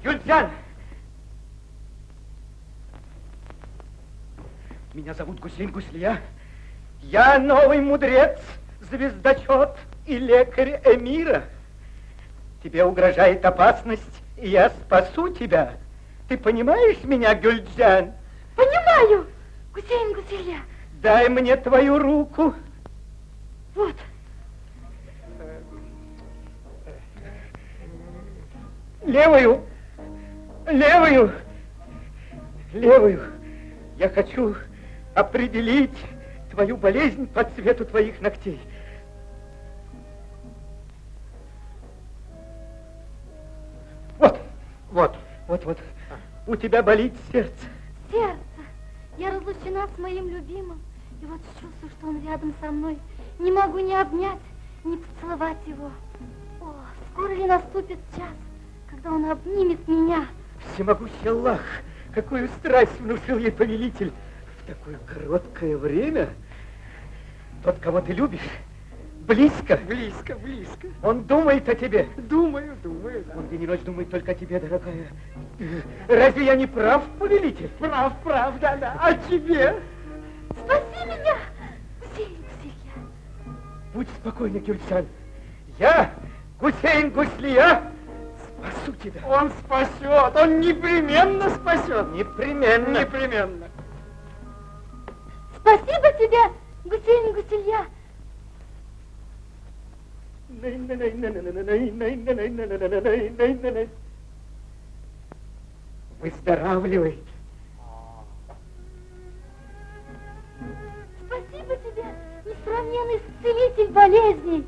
Юльцан! Меня зовут Гусейн Гуслия. Я новый мудрец, звездочет и лекарь Эмира. Тебе угрожает опасность, и я спасу тебя. Ты понимаешь меня, Гюльджан? Понимаю, Гусейн Гусейля. Дай мне твою руку. Вот. Левую. Левую. Левую. Я хочу определить твою болезнь по цвету твоих ногтей. Вот, вот, вот, вот. У тебя болит сердце. Сердце. Я разлучена с моим любимым. И вот чувствую, что он рядом со мной. Не могу ни обнять, ни поцеловать его. О, скоро ли наступит час, когда он обнимет меня? Всемогущий Аллах, какую страсть внушил ей повелитель в такое короткое время. Тот, кого ты любишь, близко. Близко, близко. Он думает о тебе. Думаю, думаю, да. Он день и ночь думает только о тебе, дорогая. Разве я не прав, повелитель? Прав, прав, да, да. А тебе? Спаси меня, Гусейн Гусейя. Будь спокойна, Гюльсан. Я, Гусейн Гуслия, спасу тебя. Он спасет, он непременно спасет. Непременно. Непременно. Спасибо тебе, Гусейн Гусейя. Выздоравливай. Несравненный исцелитель болезней.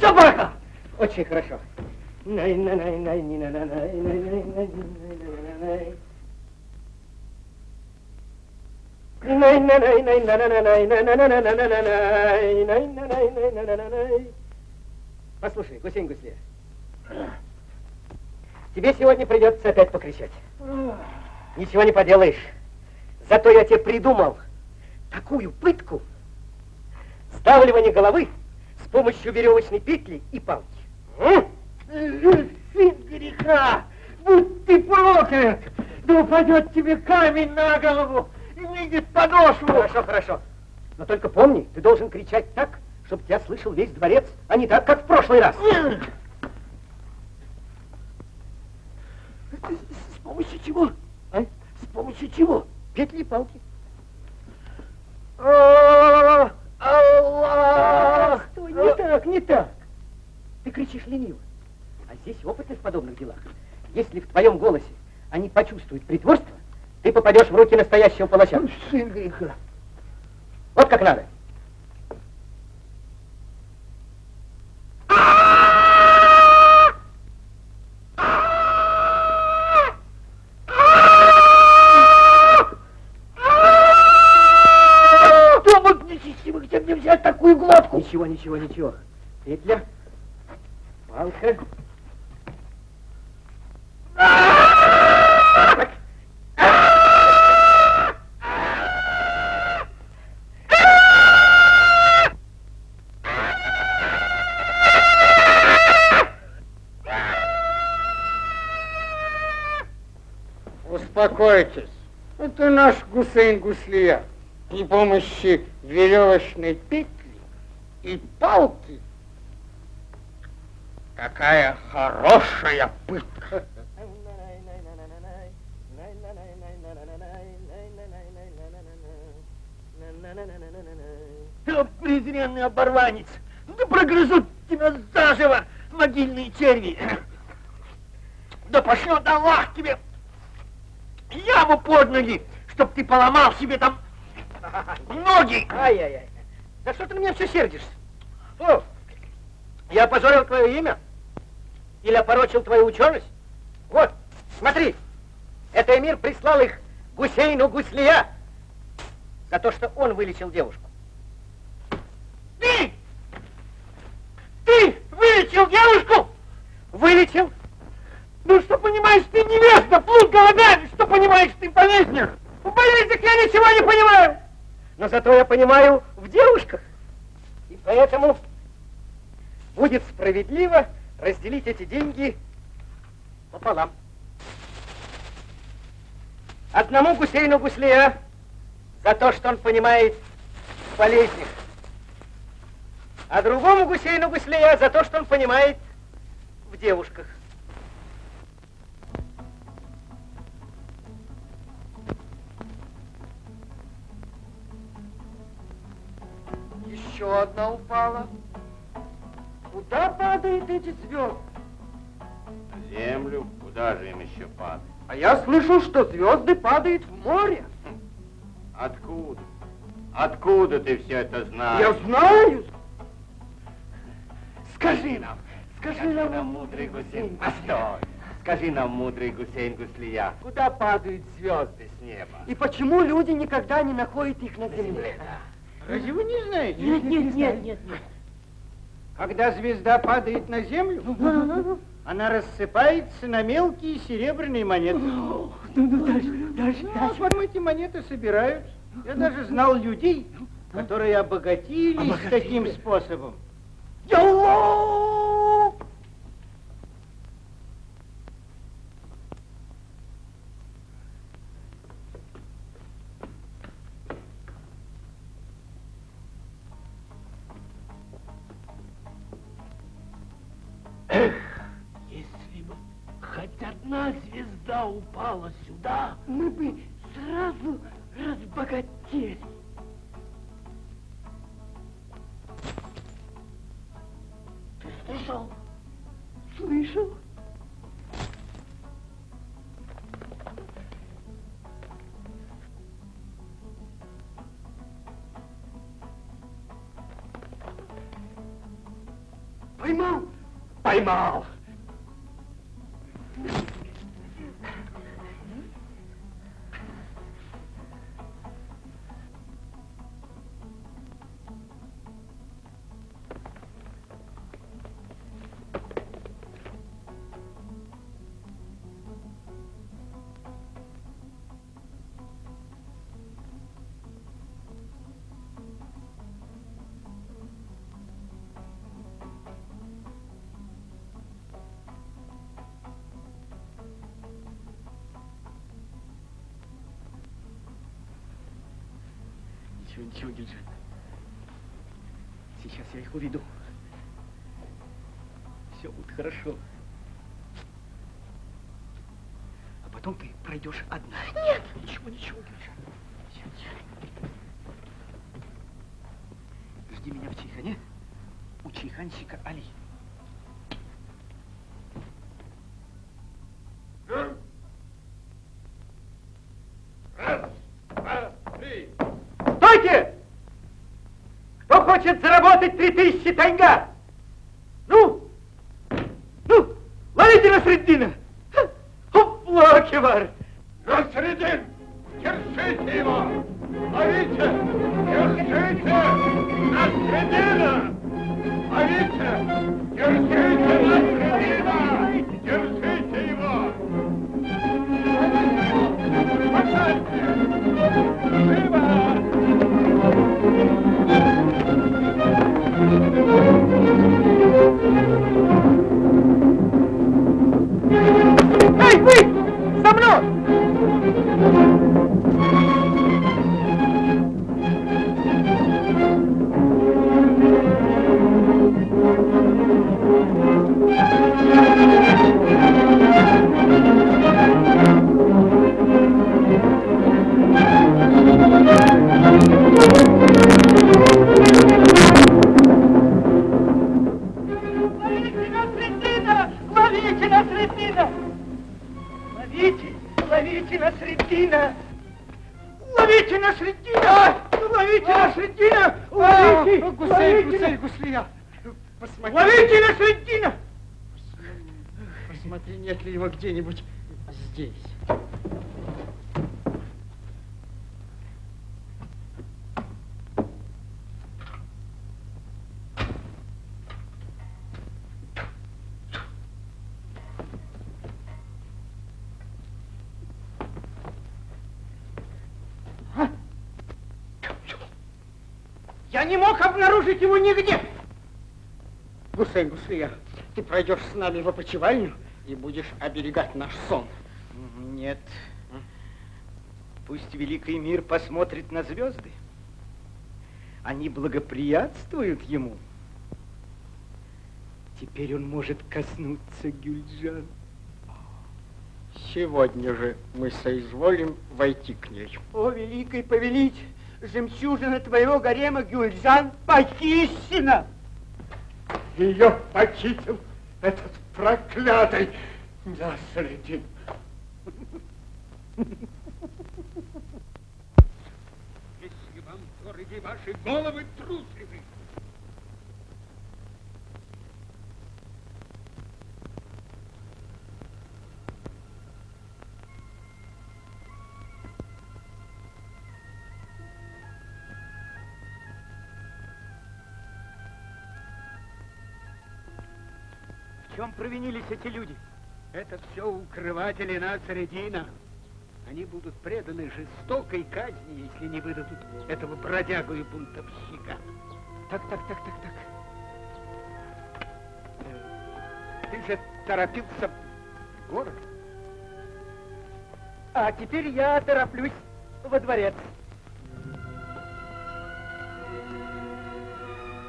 Собака! Очень хорошо. Послушай, Гусейн Гусле, тебе сегодня придется опять покричать. Ничего не поделаешь. Зато я тебе придумал такую пытку. Сдавливание головы с помощью веревочной петли и палки. Сын греха, будь ты проклят, да упадет тебе камень на голову выйдет подошву. Хорошо, хорошо. Но только помни, ты должен кричать так, чтобы тебя слышал весь дворец, а не так, как в прошлый раз. С помощью чего? А? С помощью чего? Петли и палки. Аллах! Стой, не так, не так. Ты кричишь лениво. А здесь опытны в подобных делах. Если в твоем голосе они почувствуют притворство, ты попадешь в руки настоящего палача. Сын греха. Вот как надо. Ничего, ничего, ничего. Петля, палка. Успокойтесь. Это наш Гусейн Гуслия. При помощи веревочной петли и палки. Какая хорошая пытка. Ты презренный оборванец! Да прогрызут тебя заживо могильные черви! Да пошлет Аллах тебе яму под ноги, чтоб ты поломал себе там ноги! Ай-яй-яй. Да что ты на меня все сердишься? О, я опозорил твое имя? Или опорочил твою ученость? Вот, смотри, это эмир прислал их Гусейну Гуслия За то, что он вылечил девушку. Ты! Ты вылечил девушку? Вылечил? Ну что понимаешь ты невеста, плут голодает, что понимаешь ты в болезнях? В болезнях я ничего не понимаю. Но зато я понимаю в девушках. И поэтому будет справедливо разделить эти деньги пополам. Одному Гусейну Гуслея за то, что он понимает в болезнях, а другому Гусейну Гуслея за то, что он понимает в девушках. Еще одна упала. Куда падают эти звезды? На землю, куда же им еще падать? А я слышал, что звезды падают в море. Откуда? Откуда ты все это знаешь? Я знаю. Скажи нам, скажи нам, нам мудрый Гусейн, постой. Скажи нам, мудрый Гусейн Гуслия, куда падают звезды с неба? И почему люди никогда не находят их на земле? Разве вы не знаете? Нет, нет, нет, нет, нет. Когда звезда падает на землю, она рассыпается на мелкие серебряные монеты. Ну, ну, дальше, дальше, Ну, а дальше. потом эти монеты собирают. Я даже знал людей, которые обогатились Обогатились. таким способом. Ялло! Упала сюда, мы бы сразу разбогатели. Ты слышал? Слышал? Поймал? Поймал. Ничего, ничего, Гильджан. Сейчас я их уведу. Все будет хорошо. А потом ты пройдешь одна. Нет. Ничего, ничего. Ничего, ничего. Жди меня в чайхане у чайханщика Али. 23 тысячи тенге. где-нибудь здесь. А? Я не мог обнаружить его нигде. Ну, Гусейн, ну, Гусейн, ты пройдешь с нами в опочивальню, и будешь оберегать наш сон. Нет. Пусть великий мир посмотрит на звезды. Они благоприятствуют ему. Теперь он может коснуться Гюльджан. Сегодня же мы соизволим войти к ней. О, великий повелитель, жемчужина твоего гарема Гюльджан похищена. Ее похитил этот проклятый Насредин. Если вам дороги ваши головы трусливы, провинились эти люди? это все укрыватели Нацаредина. Они будут преданы жестокой казни, если не выдадут этого бродягу и бунтовщика. Так, так, так, так, так. Э, Ты же торопился в город. А теперь я тороплюсь во дворец.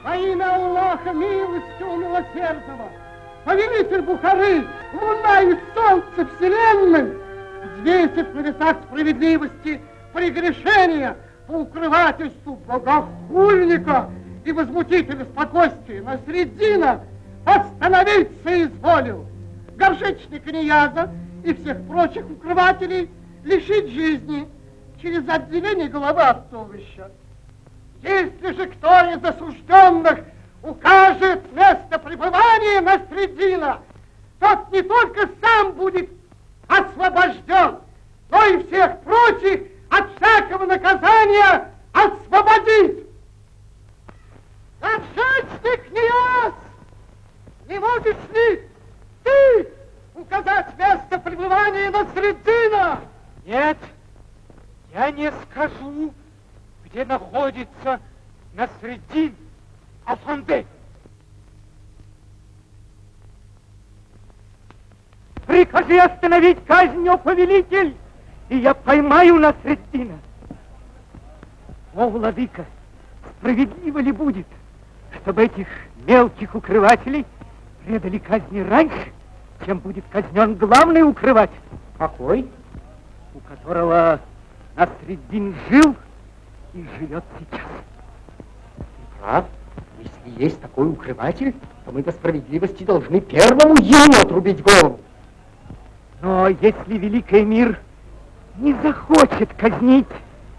Во имя Аллаха, милостивого милосердного, повелитель Бухары, луна и солнце вселенной, взвесив на весах справедливости прегрешения по укрывательству богохульника и возмутителя спокойствия Насреддина, остановиться изволил. Горшечника Нияза и всех прочих укрывателей лишить жизни через отделение головы от туловища. Если же кто из осужденных укажет место пребывания Насреддина, тот не только сам будет освобожден, но и всех прочих от всякого наказания освободит. Горшечник Ниас, не можешь ли ты указать место пребывания Насреддина? Нет, я не скажу, где находится Насреддин Афанде. Прикажи остановить казнь, о повелитель, и я поймаю Насреддина. О, владыка, справедливо ли будет, чтобы этих мелких укрывателей предали казни раньше, чем будет казнен главный укрыватель? Какой? У которого Насреддин жил и живет сейчас. Прав. Если есть такой укрыватель, то мы по справедливости должны первому ему отрубить голову. Но если Великий мир не захочет казнить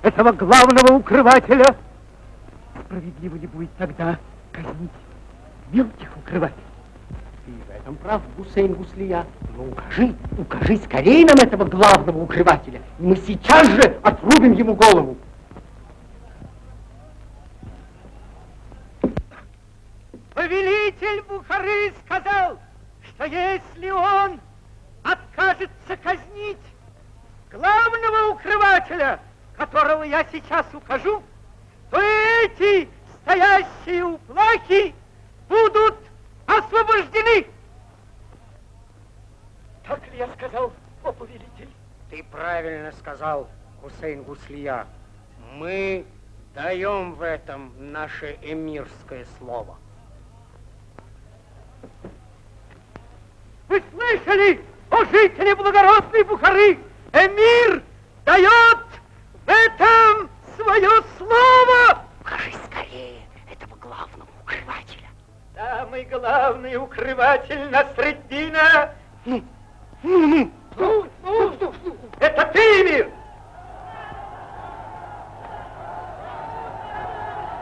этого главного укрывателя, справедливо ли будет тогда казнить мелких укрывателей? Ты в этом прав, Гусейн Гуслия. Но укажи, укажи скорее нам этого главного укрывателя, и мы сейчас же отрубим ему голову. Повелитель Бухары сказал, что если он откажется казнить главного укрывателя, которого я сейчас укажу, то эти стоящие у плахи будут освобождены. Так ли я сказал, о повелитель? Ты правильно сказал, Хусейн Гуслия. Мы даем в этом наше эмирское слово. Вы слышали, о жители благородной Бухары? Эмир дает в этом свое слово. Скажи скорее этого главного укрывателя. Самый главный укрыватель Насреддина. Ну, ну, ну. Ну, ну, это ты, Эмир.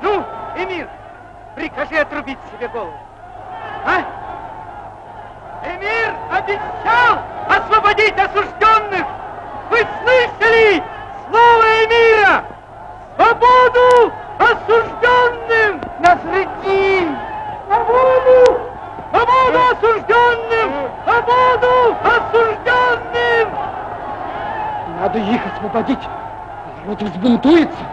Ну, Эмир, прикажи отрубить себе голову. А? Эмир обещал освободить осужденных. Вы слышали слово Эмира? Свободу осужденным! Насреддин! Свободу! Свободу осужденным! Свободу осужденным! Надо их освободить. Народ взбунтуется.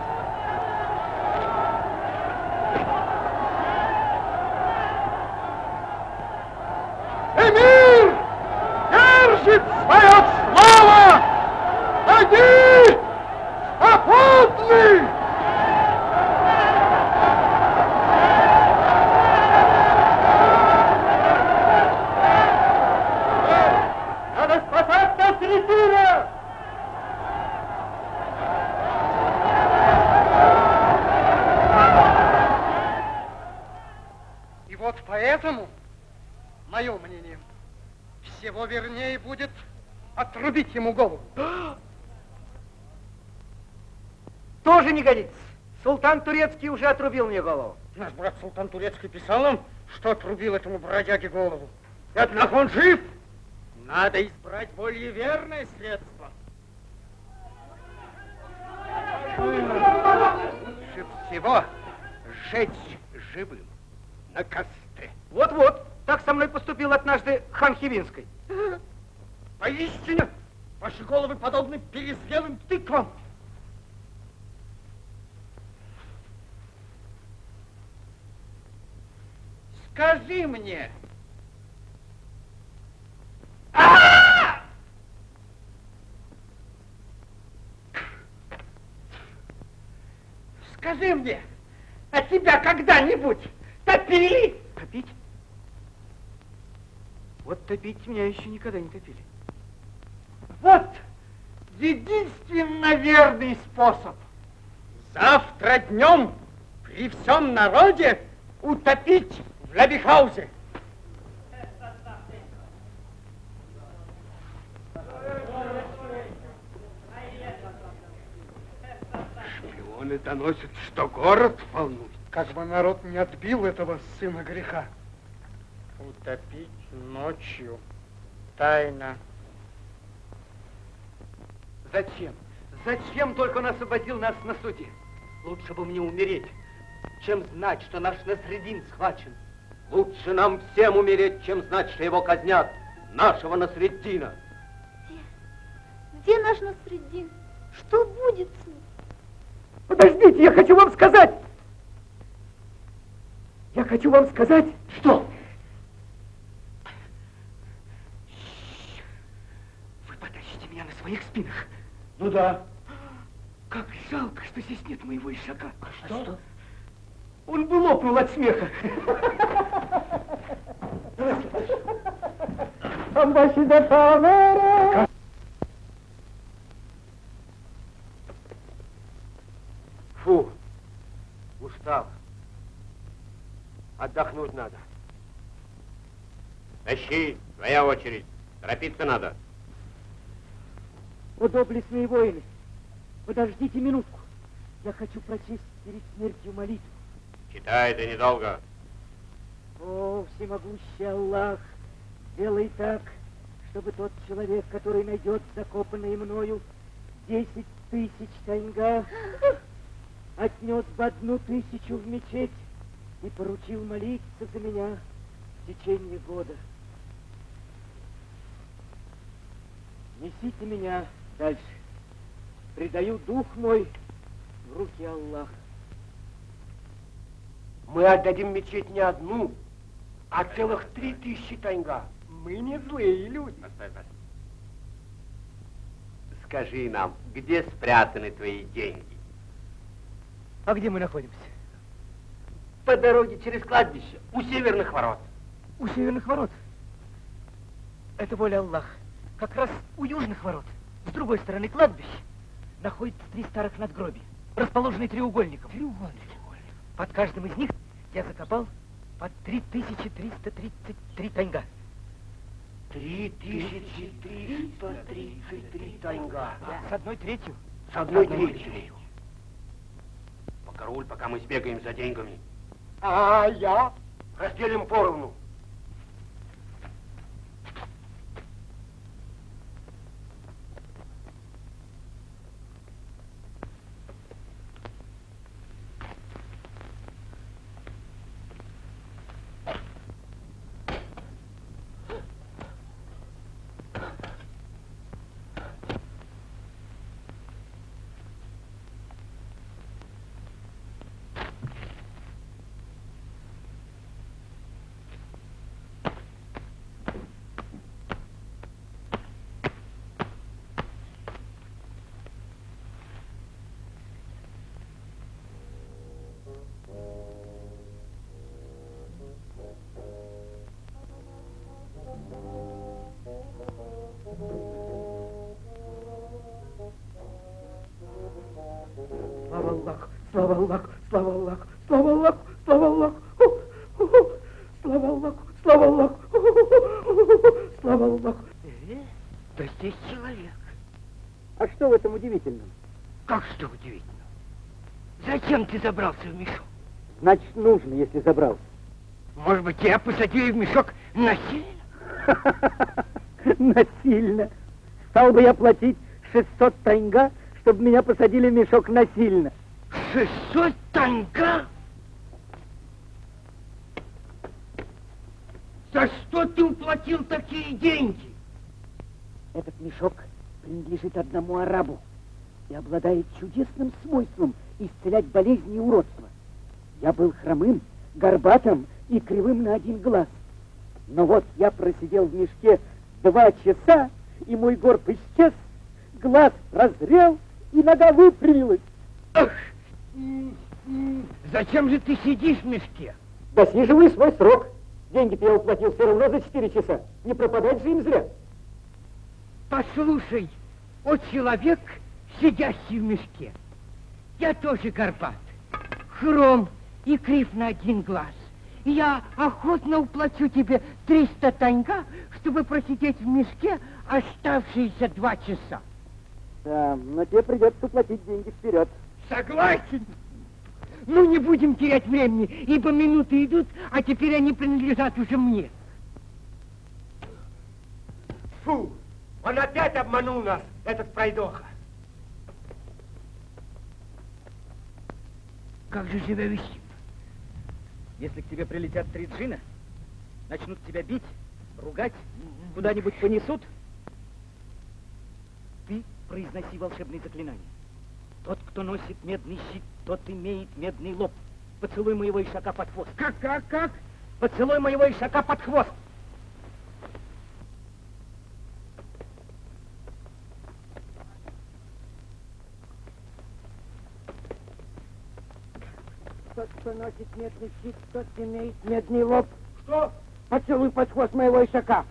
вот поэтому, мое мнение, всего вернее будет отрубить ему голову. Тоже не годится. Султан Турецкий уже отрубил мне голову. Наш брат Султан Турецкий писал нам, что отрубил этому бродяге голову. И однако он жив. Надо избрать более верное средство. Лучше всего сжечь живым на костре. Вот-вот, так со мной поступил однажды хан Хивинской. Поистине, ваши головы подобны перезрелым тыквам. Скажи мне, Скажи мне, а тебя когда-нибудь топили? Топить? Вот топить меня еще никогда не топили. Вот единственно верный способ. Завтра днем при всем народе утопить в Лабихаузе. Доносят, что город волнует. Как бы народ не отбил этого сына греха. Утопить ночью. Тайна. Зачем? Зачем только он освободил нас на суде? Лучше бы мне умереть, чем знать, что наш Насредин схвачен. Лучше нам всем умереть, чем знать, что его казнят, нашего Насреддина. Где? Где наш Насреддин? Что будет с ним? Подождите, я хочу вам сказать. Я хочу вам сказать, что... Вы потащите меня на своих спинах. Ну да. Как жалко, что здесь нет моего ишака. А что? Он бы лопнул от смеха. Фу, устал. Отдохнуть надо. Тащи, твоя очередь. Торопиться надо. О, доблестные воины, подождите минутку. Я хочу прочесть перед смертью молитву. Читай, это недолго. О, всемогущий Аллах, сделай так, чтобы тот человек, который найдет закопанные мною десять тысяч таньга, отнес бы одну тысячу в мечеть и поручил молиться за меня в течение года. Несите меня дальше. Предаю дух мой в руки Аллаха. Мы отдадим мечеть не одну, а целых три тысячи таньга. Мы не злые люди. Скажи нам, где спрятаны твои деньги? А где мы находимся? По дороге через кладбище, у северных ворот. У северных ворот. Это воля Аллаха. Как раз у южных ворот, с другой стороны кладбища, находятся три старых надгробия, расположенные треугольником. Треугольник. Под каждым из них я закопал по 3333 таньга. Три тысячи триста тридцать три таньга. С одной третью. С одной третью. Покоруль, пока мы сбегаем за деньгами. А я? Разделим поровну. Слава Аллаху, слава Аллаху, слава Аллаху, слава Аллаху, слава ху. Слава Аллаху, слава Аллаху, слава Аллаху. Э, да здесь человек. А что в этом удивительного? Как что удивительно? Зачем ты забрался в мешок? Значит, нужно, если забрался. Может быть, тебя посадили в мешок насильно? Насильно. Стал бы я платить 600 танга, чтобы меня посадили в мешок насильно. 600 танга? За что ты уплатил такие деньги? Этот мешок принадлежит одному арабу и обладает чудесным свойством исцелять болезни и уродства. Я был хромым, горбатым и кривым на один глаз. Но вот я просидел в мешке два часа, и мой горб исчез, глаз разрел, и нога выпрямилась. Ах, зачем же ты сидишь в мешке? Досиживай свой срок. Деньги-то я уплатил все равно за четыре часа. Не пропадать же им зря. Послушай, о человек, сидящий в мешке, я тоже горбат, хром и крив на один глаз. И я охотно уплачу тебе 300 таньга, чтобы просидеть в мешке оставшиеся два часа. Да, но тебе придется уплатить деньги вперед. Согласен. Ну, не будем терять времени, ибо минуты идут, а теперь они принадлежат уже мне. Фу, он опять обманул нас, этот пройдоха. Как же себя вести? Если к тебе прилетят три джина, начнут тебя бить, ругать, куда-нибудь понесут, ты произноси волшебные заклинания. Тот, кто носит медный щит, тот имеет медный лоб. Поцелуй моего ишака под хвост. Как, как, как? Поцелуй моего ишака под хвост. Тот, кто носит медный щит, тот имеет медный лоб. Что? Поцелуй под хвост моего ишака.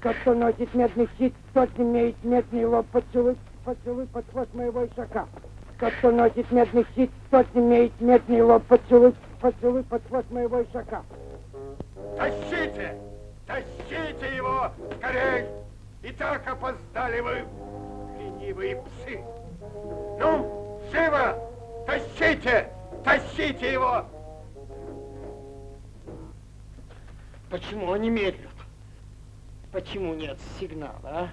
Тот, кто носит медный щит, тот имеет медный лоб. Поцелуй, поцелуй под хвост моего ишака. Тот, кто носит медный щит, тот имеет медный лоб. Поцелуй, поцелуй под хвост моего ишака. Тащите! Тащите его! Скорей! И так опоздали вы, ленивые псы! Ну, живо! Тащите! Тащите его! Почему они медлят? Почему нет сигнала, а?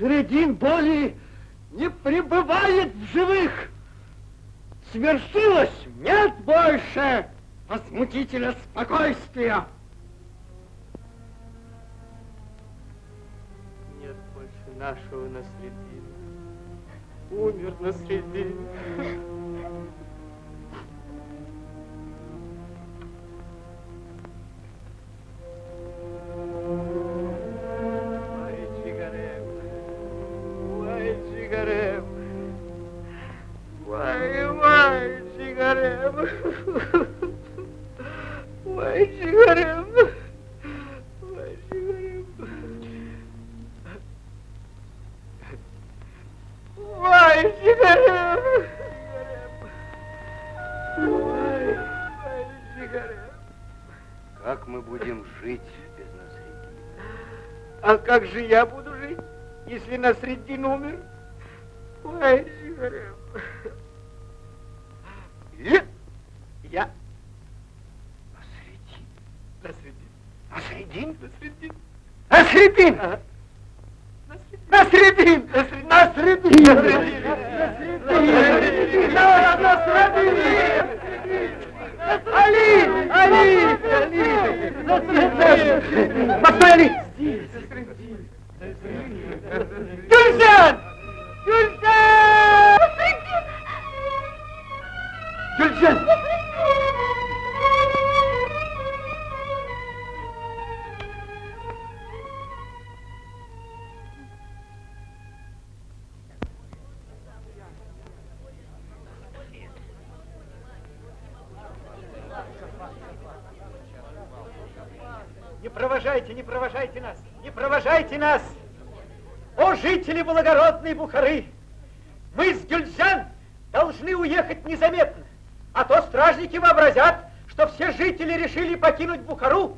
Насредин боли не пребывает в живых. Свершилось? Нет больше возмутителя спокойствия. Нет больше нашего Насредина. Умер Насредин. Ой, Ой, ой, Чигарем. Как мы будем жить без Насредина? А как же я буду жить, если Насреддин умер? Ой, Чигарем. И Я Насредин? Насреддин. Насредин! Насреддин. Насредин! Насредин! Насредин! Али! Али! Али! Постой, Али! Гюльжан! Гюльжан! Гюльжан! Не нас! О, жители благородной Бухары! Мы с Гюльджан должны уехать незаметно, а то стражники вообразят, что все жители решили покинуть Бухару,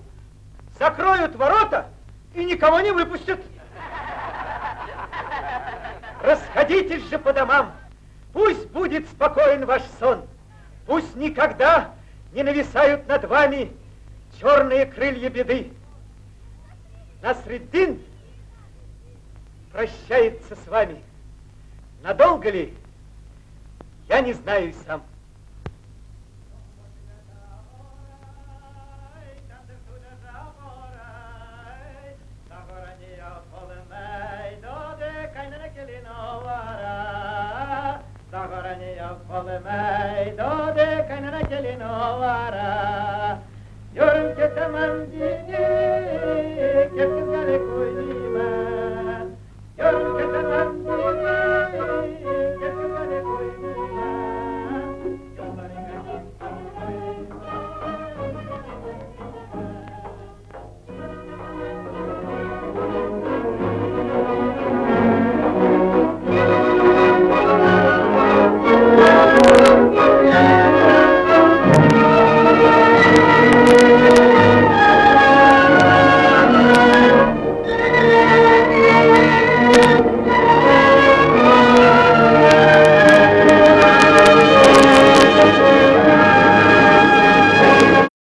закроют ворота и никого не выпустят. Расходитесь же по домам, пусть будет спокоен ваш сон, пусть никогда не нависают над вами черные крылья беды. Насреддин прощается с вами. Надолго ли? Я не знаю и сам. Yürüm kesemem dini, kesin garip uydu.